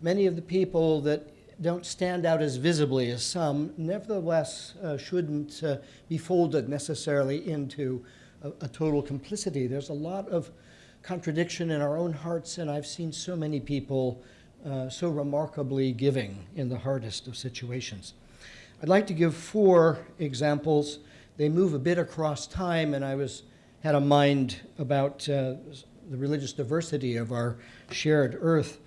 many of the people that don't stand out as visibly as some, nevertheless uh, shouldn't uh, be folded necessarily into a, a total complicity. There's a lot of contradiction in our own hearts, and I've seen so many people uh, so remarkably giving in the hardest of situations. I'd like to give four examples. They move a bit across time, and I was had a mind about uh, the religious diversity of our shared earth.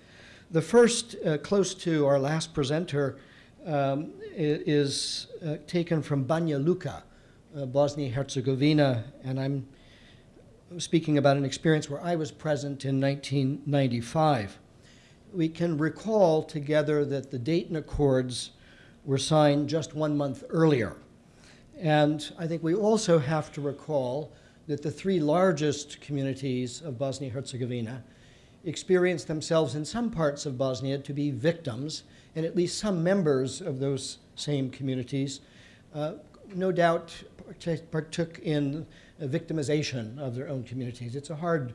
The first, uh, close to our last presenter, um, is uh, taken from Banja Luka, uh, Bosnia Herzegovina, and I'm speaking about an experience where I was present in 1995. We can recall together that the Dayton Accords were signed just one month earlier. And I think we also have to recall that the three largest communities of Bosnia Herzegovina experienced themselves in some parts of Bosnia to be victims, and at least some members of those same communities uh, no doubt partook in victimization of their own communities. It's a hard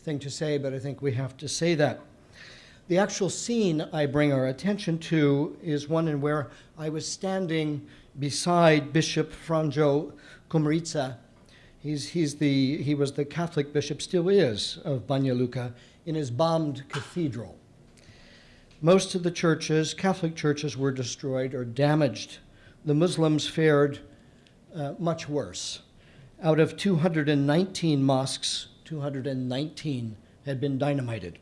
thing to say, but I think we have to say that. The actual scene I bring our attention to is one in where I was standing beside Bishop Franjo Komarica. He's, he's the, he was the Catholic bishop, still is, of Banja Luka, in his bombed cathedral. Most of the churches, Catholic churches, were destroyed or damaged. The Muslims fared uh, much worse. Out of 219 mosques, 219 had been dynamited.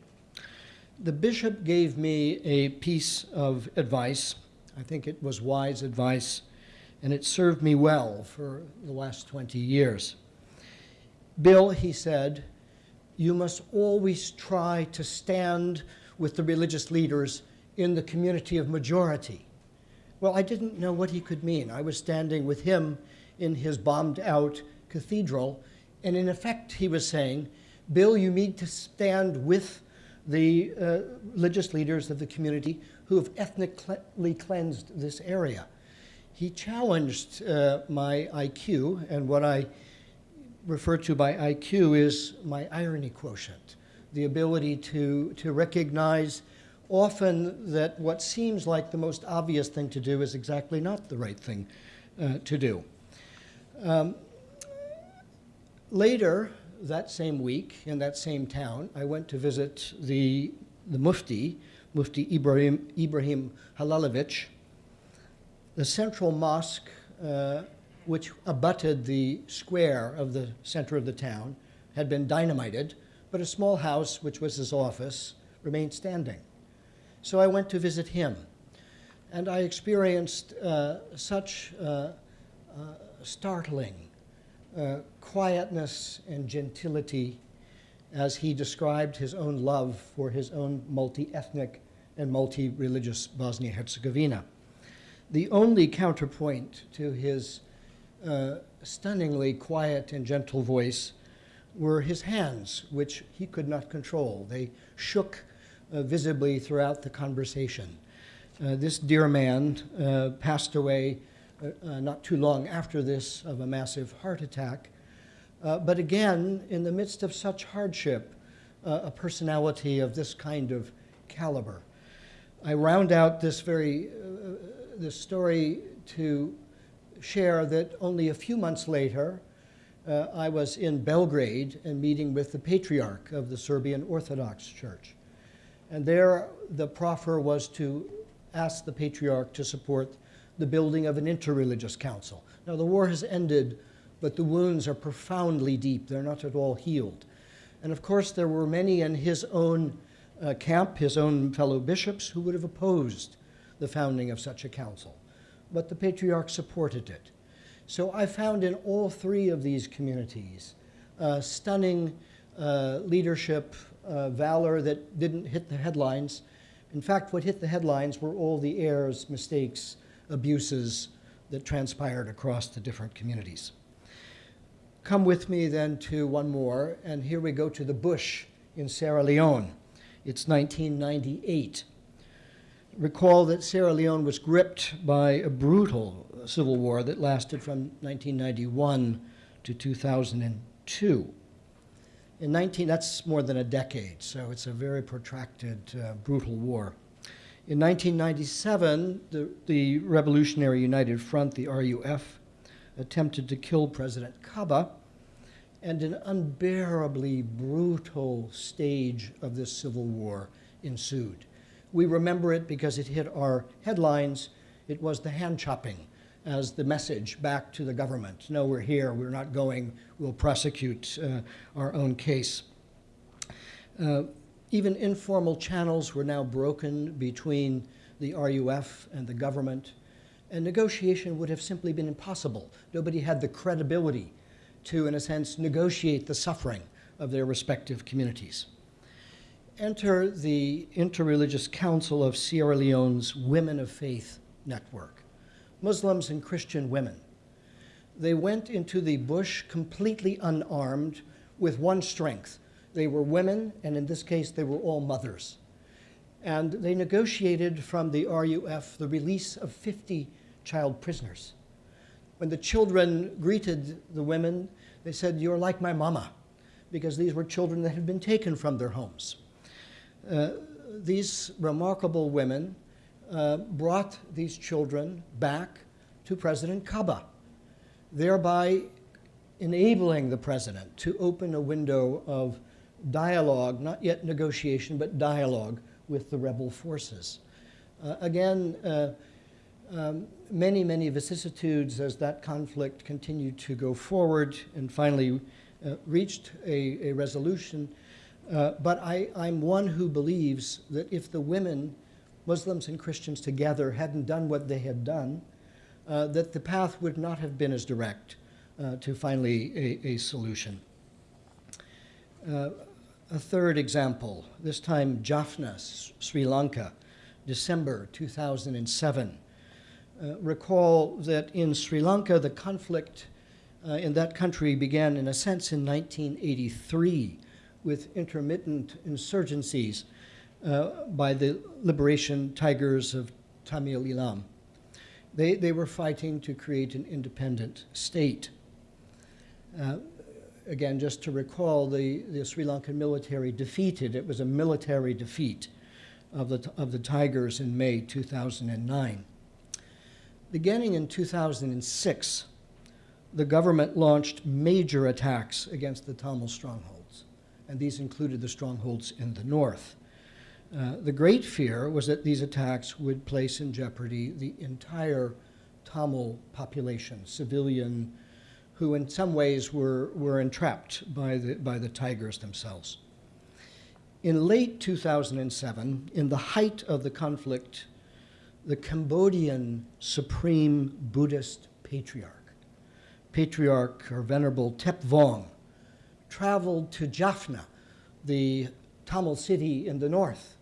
The bishop gave me a piece of advice. I think it was wise advice, and it served me well for the last 20 years. Bill, he said, you must always try to stand with the religious leaders in the community of majority. Well, I didn't know what he could mean. I was standing with him in his bombed out cathedral, and in effect, he was saying, Bill, you need to stand with the uh, religious leaders of the community who have ethnically cleansed this area. He challenged uh, my IQ, and what I refer to by IQ is my irony quotient, the ability to, to recognize often that what seems like the most obvious thing to do is exactly not the right thing uh, to do. Um, later that same week, in that same town, I went to visit the, the Mufti, Mufti Ibrahim, Ibrahim Halilović. The central mosque, uh, which abutted the square of the center of the town, had been dynamited, but a small house, which was his office, remained standing. So I went to visit him, and I experienced uh, such uh, uh startling uh, quietness and gentility as he described his own love for his own multi ethnic and multi religious Bosnia Herzegovina. The only counterpoint to his uh, stunningly quiet and gentle voice were his hands, which he could not control. They shook uh, visibly throughout the conversation. Uh, this dear man uh, passed away uh, uh, not too long after this of a massive heart attack. But again, in the midst of such hardship, a personality of this kind of caliber. I round out this very this story to share that only a few months later, uh, I was in Belgrade and meeting with the patriarch of the Serbian Orthodox Church. And there, the proffer was to ask the patriarch to support the building of an interreligious council. Now, the war has ended, but the wounds are profoundly deep. They're not at all healed. And of course, there were many in his own uh, camp, his own fellow bishops, who would have opposed the founding of such a council. But the patriarch supported it. So I found in all three of these communities uh, stunning uh, leadership, uh, valor that didn't hit the headlines. In fact, what hit the headlines were all the errors, mistakes, abuses that transpired across the different communities. Come with me then to one more, and here we go to the bush in Sierra Leone. It's 1998. Recall that Sierra Leone was gripped by a brutal civil war that lasted from 1991 to 2002. In 19, that's more than a decade, so it's a very protracted, uh, brutal war. In 1997, the, the Revolutionary United Front, the RUF, attempted to kill President Kabbah, and an unbearably brutal stage of this civil war ensued. We remember it because it hit our headlines. It was the hand chopping as the message back to the government. No, we're here, we're not going, we'll prosecute uh, our own case. Uh, even informal channels were now broken between the RUF and the government, and negotiation would have simply been impossible. Nobody had the credibility to, in a sense, negotiate the suffering of their respective communities. Enter the Interreligious Council of Sierra Leone's Women of Faith network, Muslims and Christian women. They went into the bush completely unarmed with one strength they were women, and in this case, they were all mothers. And they negotiated from the RUF the release of 50 child prisoners. When the children greeted the women, they said, You're like my mama, because these were children that had been taken from their homes. Uh, these remarkable women uh, brought these children back to President Kabbah, thereby enabling the president to open a window of dialogue, not yet negotiation, but dialogue with the rebel forces. Uh, again, uh, um, many, many vicissitudes as that conflict continued to go forward and finally uh, reached a, a resolution. Uh, but I, I'm one who believes that if the women, Muslims and Christians together, hadn't done what they had done, uh, that the path would not have been as direct uh, to finally a, a solution. Uh, a third example, this time Jaffna, Sri Lanka, December 2007. Uh, recall that in Sri Lanka, the conflict uh, in that country began, in a sense, in 1983 with intermittent insurgencies uh, by the liberation tigers of Tamil Eelam. They, they were fighting to create an independent state. Uh, again, just to recall, the, the Sri Lankan military defeated, it was a military defeat, of the, of the Tigers in May 2009. Beginning in 2006, the government launched major attacks against the Tamil strongholds, and these included the strongholds in the north. Uh, the great fear was that these attacks would place in jeopardy the entire Tamil population, civilian, who in some ways were, were entrapped by the, by the Tigers themselves. In late 2007, in the height of the conflict, the Cambodian supreme Buddhist patriarch, Patriarch or Venerable Tep Vong, traveled to Jaffna, the Tamil city in the north,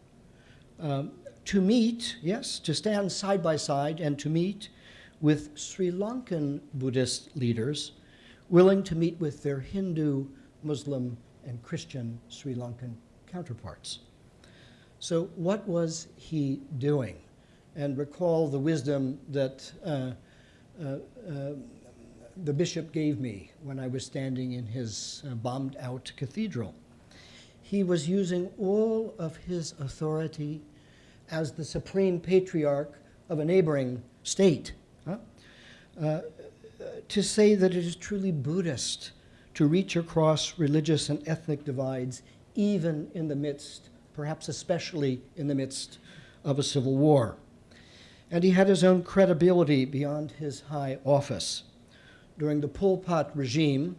um, to meet, yes, to stand side by side and to meet with Sri Lankan Buddhist leaders willing to meet with their Hindu, Muslim, and Christian Sri Lankan counterparts. So, what was he doing? And recall the wisdom that uh, uh, uh, the bishop gave me when I was standing in his uh, bombed out cathedral. He was using all of his authority as the supreme patriarch of a neighboring state huh? uh, to say that it is truly Buddhist to reach across religious and ethnic divides, even in the midst, perhaps especially in the midst of a civil war. And he had his own credibility beyond his high office. During the Pol Pot regime,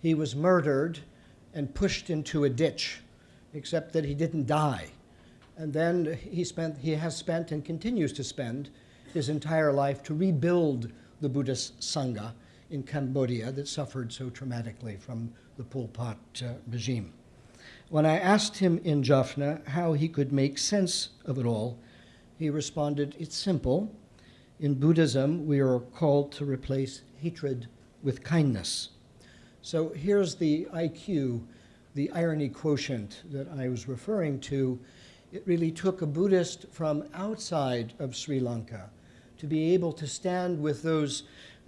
he was murdered and pushed into a ditch, except that he didn't die. And then he, spent, he has spent and continues to spend his entire life to rebuild the Buddhist Sangha in Cambodia that suffered so traumatically from the Pol Pot uh, regime. When I asked him in Jaffna how he could make sense of it all, he responded, It's simple. In Buddhism, we are called to replace hatred with kindness. So here's the IQ, the irony quotient that I was referring to. It really took a Buddhist from outside of Sri Lanka to be able to stand with those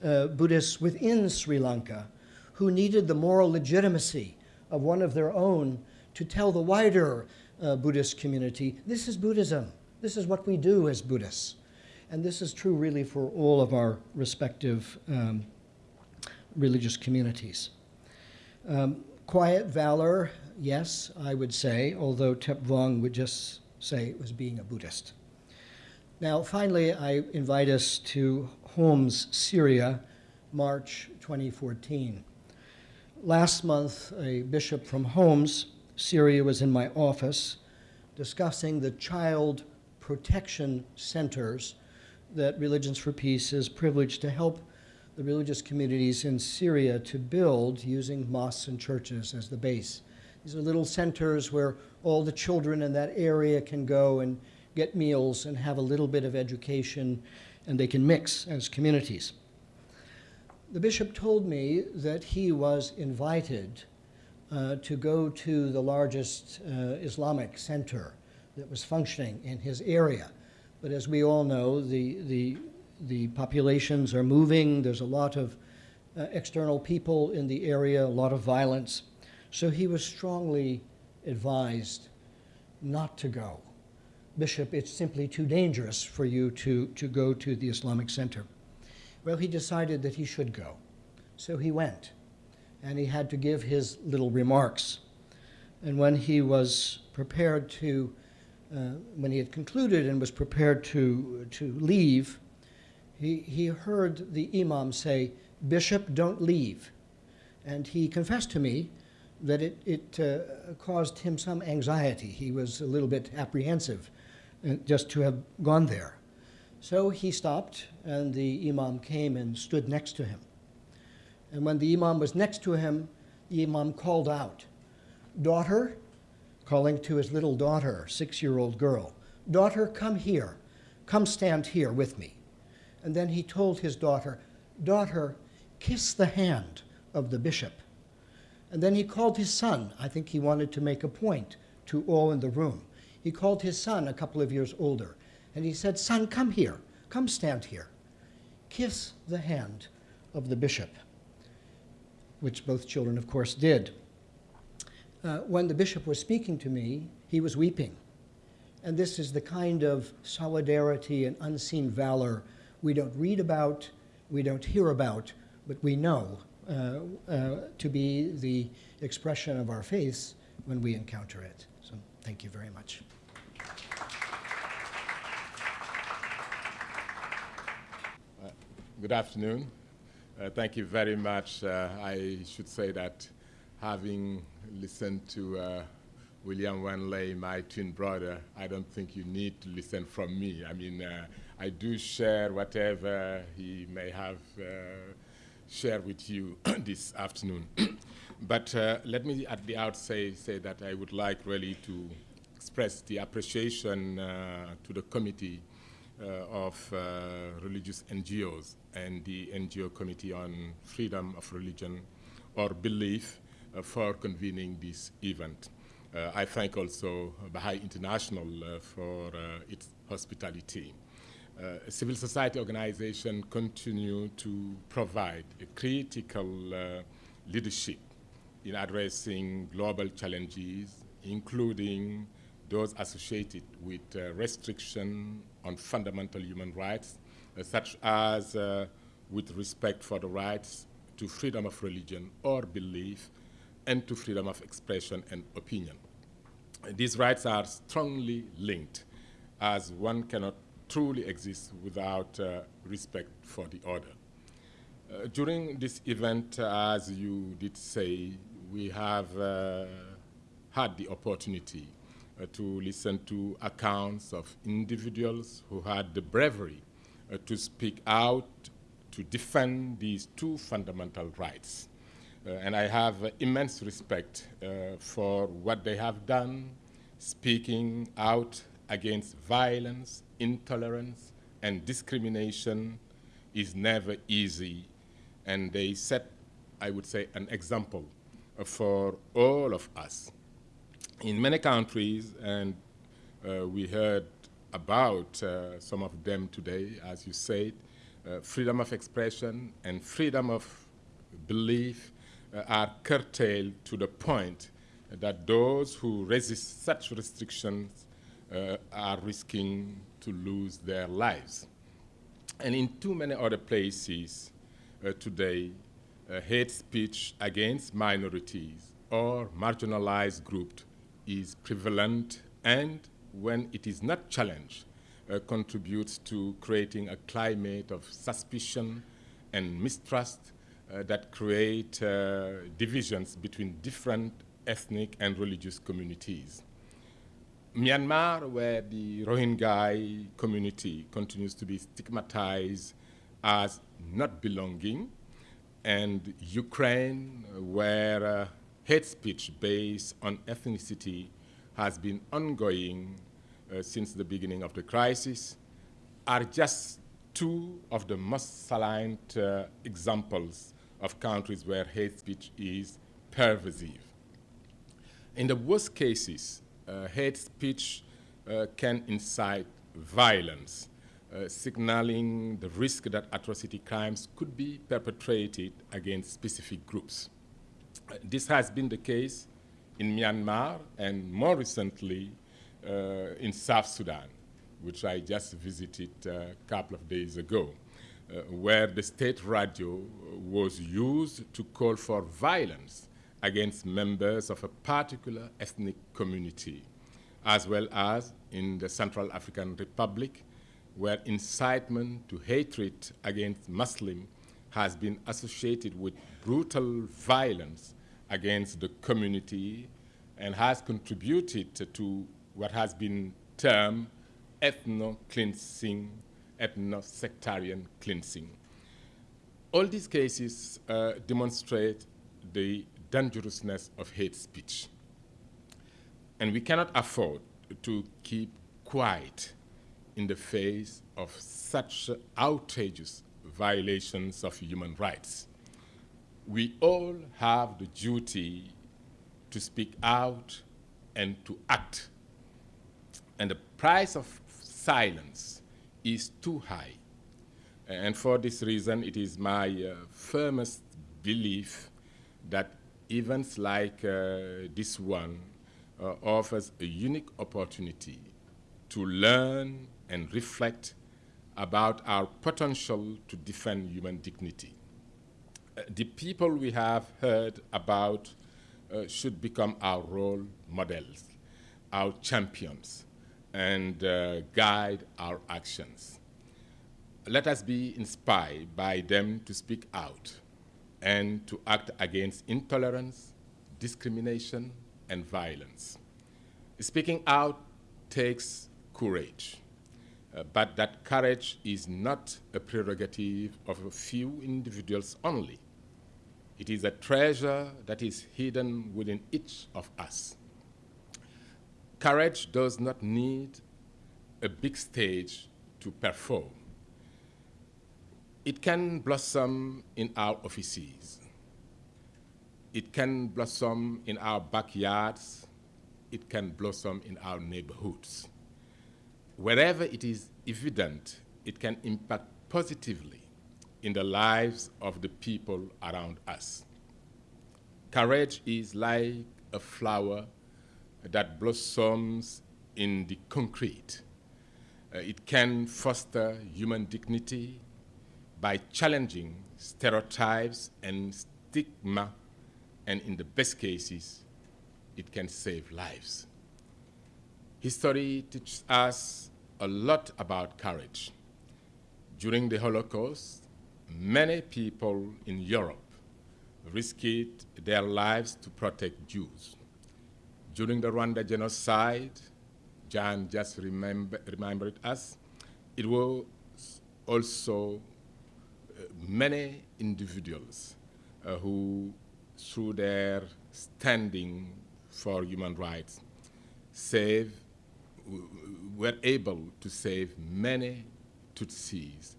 uh, Buddhists within Sri Lanka who needed the moral legitimacy of one of their own to tell the wider uh, Buddhist community this is Buddhism. This is what we do as Buddhists. And this is true really for all of our respective um, religious communities. Um, quiet valor, yes, I would say, although Tep Vong would just say it was being a Buddhist. Now, finally, I invite us to Homs, Syria, March 2014. Last month, a bishop from Homs, Syria, was in my office discussing the child protection centers that Religions for Peace is privileged to help the religious communities in Syria to build using mosques and churches as the base. These are little centers where all the children in that area can go and get meals and have a little bit of education, and they can mix as communities. The bishop told me that he was invited uh, to go to the largest uh, Islamic center that was functioning in his area. But as we all know, the, the the populations are moving. There's a lot of uh, external people in the area, a lot of violence. So he was strongly advised not to go. Bishop, it's simply too dangerous for you to, to go to the Islamic Center. Well, he decided that he should go. So he went, and he had to give his little remarks. And when he was prepared to, when he had concluded and was prepared to, to leave, he, he heard the imam say, Bishop, don't leave. And he confessed to me that it, it uh, caused him some anxiety. He was a little bit apprehensive uh, just to have gone there. So he stopped, and the imam came and stood next to him. And when the imam was next to him, the imam called out, Daughter, calling to his little daughter, six year old girl, Daughter, come here. Come stand here with me. And then he told his daughter, Daughter, kiss the hand of the bishop. And then he called his son. I think he wanted to make a point to all in the room. He called his son, a couple of years older, and he said, Son, come here. Come stand here. Kiss the hand of the bishop, which both children, of course, did. Uh, when the bishop was speaking to me, he was weeping. And this is the kind of solidarity and unseen valor we don't read about, we don't hear about, but we know uh, uh, to be the expression of our faith when we encounter it. So thank you very much. Good afternoon. Uh, thank you very much. Uh, I should say that having listened to uh, William Vendley, my twin brother, I don't think you need to listen from me. I mean, uh, I do share whatever he may have uh, shared with you this afternoon. but uh, let me at the outset say that I would like really to express the appreciation to the committee uh, of uh, religious NGOs and the NGO Committee on Freedom of Religion or Belief uh, for convening this event. I thank also Baha'i International for its hospitality. Uh, civil society organizations continue to provide a critical uh, leadership in addressing global challenges, including those associated with uh, restriction on fundamental human rights, uh, such as uh, with respect for the rights to freedom of religion or belief and to freedom of expression and opinion. These rights are strongly linked as one cannot truly exist without uh, respect for the other. Uh, during this event, as you did say, we have uh, had the opportunity uh, to listen to accounts of individuals who had the bravery uh, to speak out to defend these two fundamental rights. Uh, and I have immense respect for what they have done, speaking out against violence, intolerance, and discrimination is never easy. And they set, I would say, an example for all of us in many countries, and uh, we heard about uh, some of them today, as you said, uh, freedom of expression and freedom of belief uh, are curtailed to the point that those who resist such restrictions uh, are risking to lose their lives. And in too many other places uh, today, hate speech against minorities or marginalized groups is prevalent and when it is not challenged, uh, contributes to creating a climate of suspicion and mistrust uh, that create uh, divisions between different ethnic and religious communities. Myanmar, where the Rohingya community continues to be stigmatized as not belonging, and Ukraine, where uh, hate speech based on ethnicity has been ongoing uh, since the beginning of the crisis are just two of the most salient uh, examples of countries where hate speech is pervasive. In the worst cases, uh, hate speech uh, can incite violence, uh, signaling the risk that atrocity crimes could be perpetrated against specific groups. This has been the case in Myanmar and more recently uh, in South Sudan, which I just visited a couple of days ago, uh, Uh, where the state radio was used to call for violence against members of a particular ethnic community, as well as in the Central African Republic, where incitement to hatred against Muslims has been associated with brutal violence against the community and has contributed to what has been termed ethno-cleansing, ethno-sectarian cleansing. All these cases uh, demonstrate the dangerousness of hate speech. And we cannot afford to keep quiet in the face of such outrageous violations of human rights. We all have the duty to speak out and to act. And the price of silence is too high. And for this reason, it is my uh, firmest belief that events like uh, this one uh, offers a unique opportunity to learn and reflect about our potential to defend human dignity. Uh, the people we have heard about uh, should become our role models, our champions, and uh, guide our actions. Let us be inspired by them to speak out and to act against intolerance, discrimination, and violence. Speaking out takes courage, uh, but that courage is not a prerogative of a few individuals only. It is a treasure that is hidden within each of us. Courage does not need a big stage to perform. It can blossom in our offices. It can blossom in our backyards. It can blossom in our neighborhoods. Wherever it is evident, it can impact positively in the lives of the people around us. Courage is like a flower that blossoms in the concrete. Uh, it can foster human dignity by challenging stereotypes and stigma, and in the best cases, it can save lives. History teaches us a lot about courage. During the Holocaust, many people in Europe risked their lives to protect Jews. During the Rwanda genocide, Jan just remember, remembered us, it was also uh, many individuals uh, who, through their standing for human rights, save, were able to save many Tutsis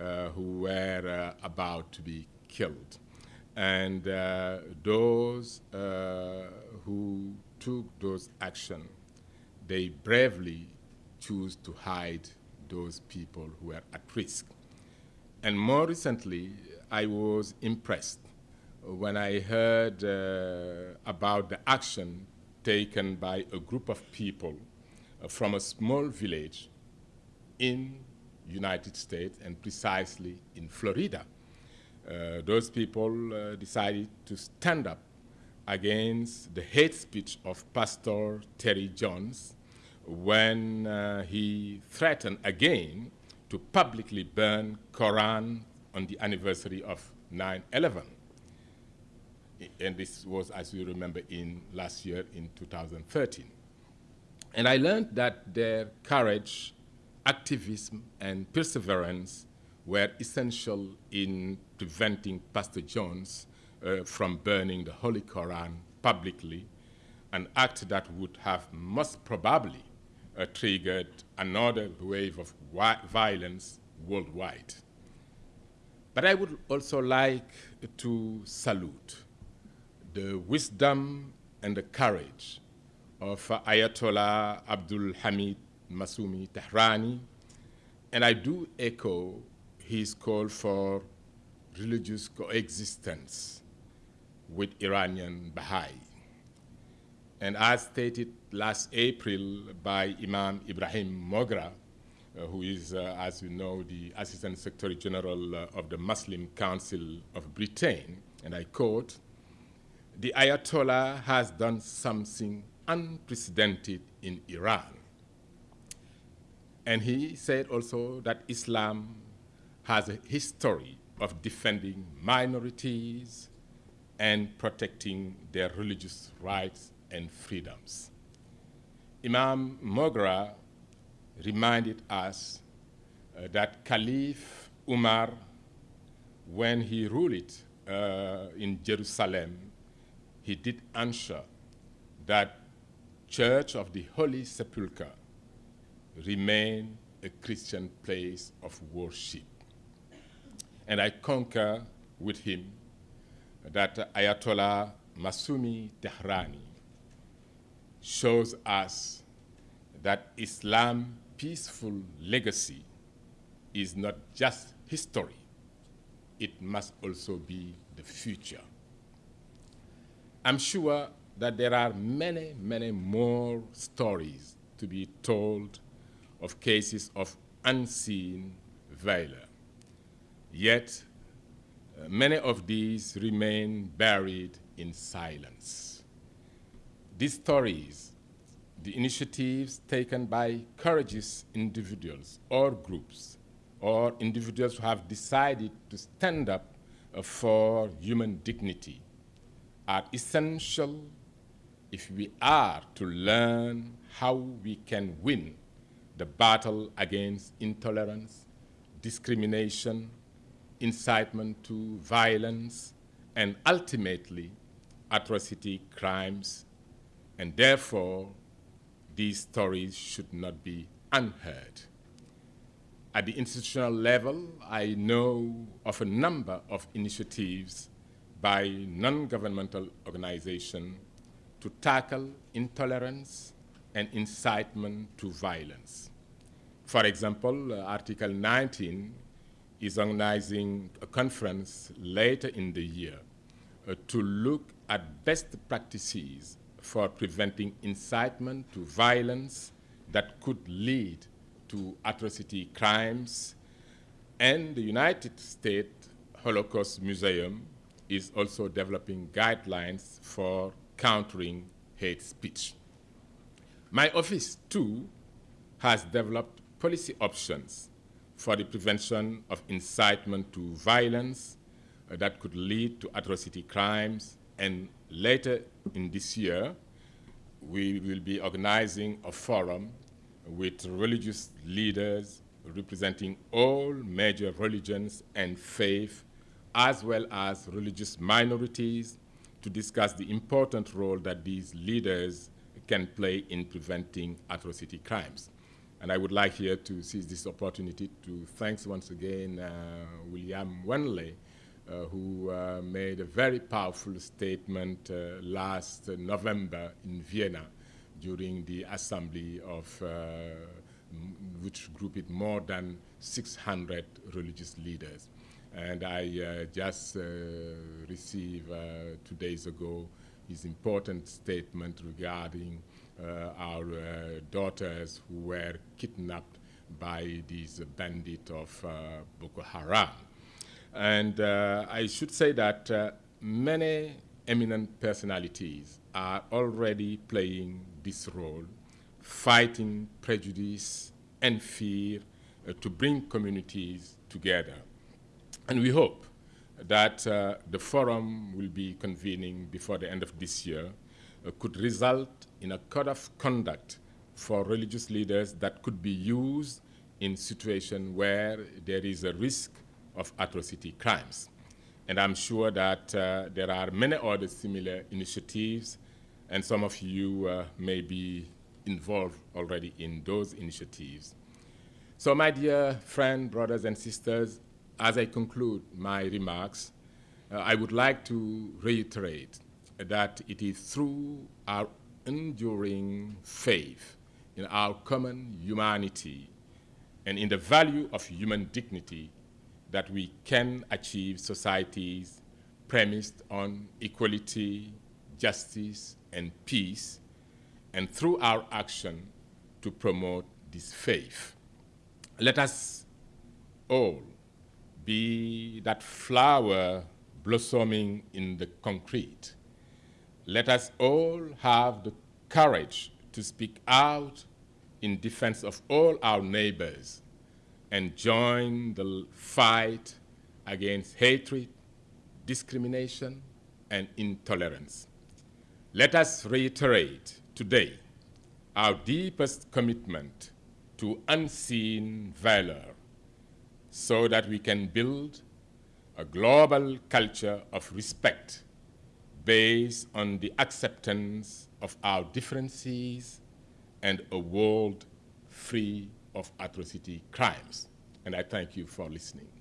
uh, who were uh, about to be killed. And uh, those uh, who took those actions, they bravely choose to hide those people who were at risk. And more recently, I was impressed when I heard uh, about the action taken by a group of people uh, from a small village in United States and precisely in Florida. Uh, those people uh, decided to stand up against the hate speech of Pastor Terry Jones when uh, he threatened again to publicly burn Quran on the anniversary of 9-11. And this was, as you remember, in last year in 2013. And I learned that their courage, activism, and perseverance were essential in preventing Pastor Jones uh, from burning the Holy Quran publicly, an act that would have most probably uh, triggered another wave of violence worldwide. But I would also like to salute the wisdom and the courage of Ayatollah Abdul Hamid Masumi Tehrani, and I do echo his call for religious coexistence with Iranian Baha'i. And as stated last April by Imam Ibrahim Mogra, uh, who is, uh, as you know, the Assistant Secretary General uh, of the Muslim Council of Britain, and I quote, the Ayatollah has done something unprecedented in Iran. And he said also that Islam has a history of defending minorities and protecting their religious rights and freedoms. Imam Mogra reminded us uh, that Caliph Umar, when he ruled uh, in Jerusalem, he did answer that Church of the Holy Sepulchre remain a Christian place of worship. And I concur with him that Ayatollah Masumi Tehrani shows us that Islam's peaceful legacy is not just history, it must also be the future. I'm sure that there are many, many more stories to be told of cases of unseen valor. Yet, uh, many of these remain buried in silence. These stories, the initiatives taken by courageous individuals or groups, or individuals who have decided to stand up uh, for human dignity, are essential if we are to learn how we can win the battle against intolerance, discrimination, incitement to violence, and ultimately atrocity crimes, and therefore these stories should not be unheard. At the institutional level, I know of a number of initiatives by non-governmental organizations to tackle intolerance and incitement to violence. For example, uh, Article 19 is organizing a conference later in the year uh, to look at best practices for preventing incitement to violence that could lead to atrocity crimes. And the United States Holocaust Museum is also developing guidelines for countering hate speech. My office, too, has developed policy options for the prevention of incitement to violence uh, that could lead to atrocity crimes. And later in this year, we will be organizing a forum with religious leaders representing all major religions and faith, as well as religious minorities, to discuss the important role that these leaders can play in preventing atrocity crimes. And I would like here to seize this opportunity to thank once again uh, William Vendley, uh, who uh, made a very powerful statement uh, last November in Vienna during the assembly of uh, which grouped more than 600 religious leaders. And I uh, just received two days ago his important statement regarding uh, our uh, daughters who were kidnapped by these bandits of uh, Boko Haram. And I should say that many eminent personalities are already playing this role, fighting prejudice and fear uh, to bring communities together. And we hope that uh, the forum will be convening before the end of this year uh, could result in a code of conduct for religious leaders that could be used in situations where there is a risk of atrocity crimes. And I'm sure that uh, there are many other similar initiatives, and some of you uh, may be involved already in those initiatives. So my dear friends, brothers and sisters, as I conclude my remarks, uh, I would like to reiterate that it is through our enduring faith in our common humanity and in the value of human dignity that we can achieve societies premised on equality, justice, and peace, and through our action to promote this faith. Let us all be that flower blossoming in the concrete. Let us all have the courage to speak out in defense of all our neighbors and join the fight against hatred, discrimination, and intolerance. Let us reiterate today our deepest commitment to unseen valor so that we can build a global culture of respect based on the acceptance of our differences and a world free of atrocity crimes. And I thank you for listening.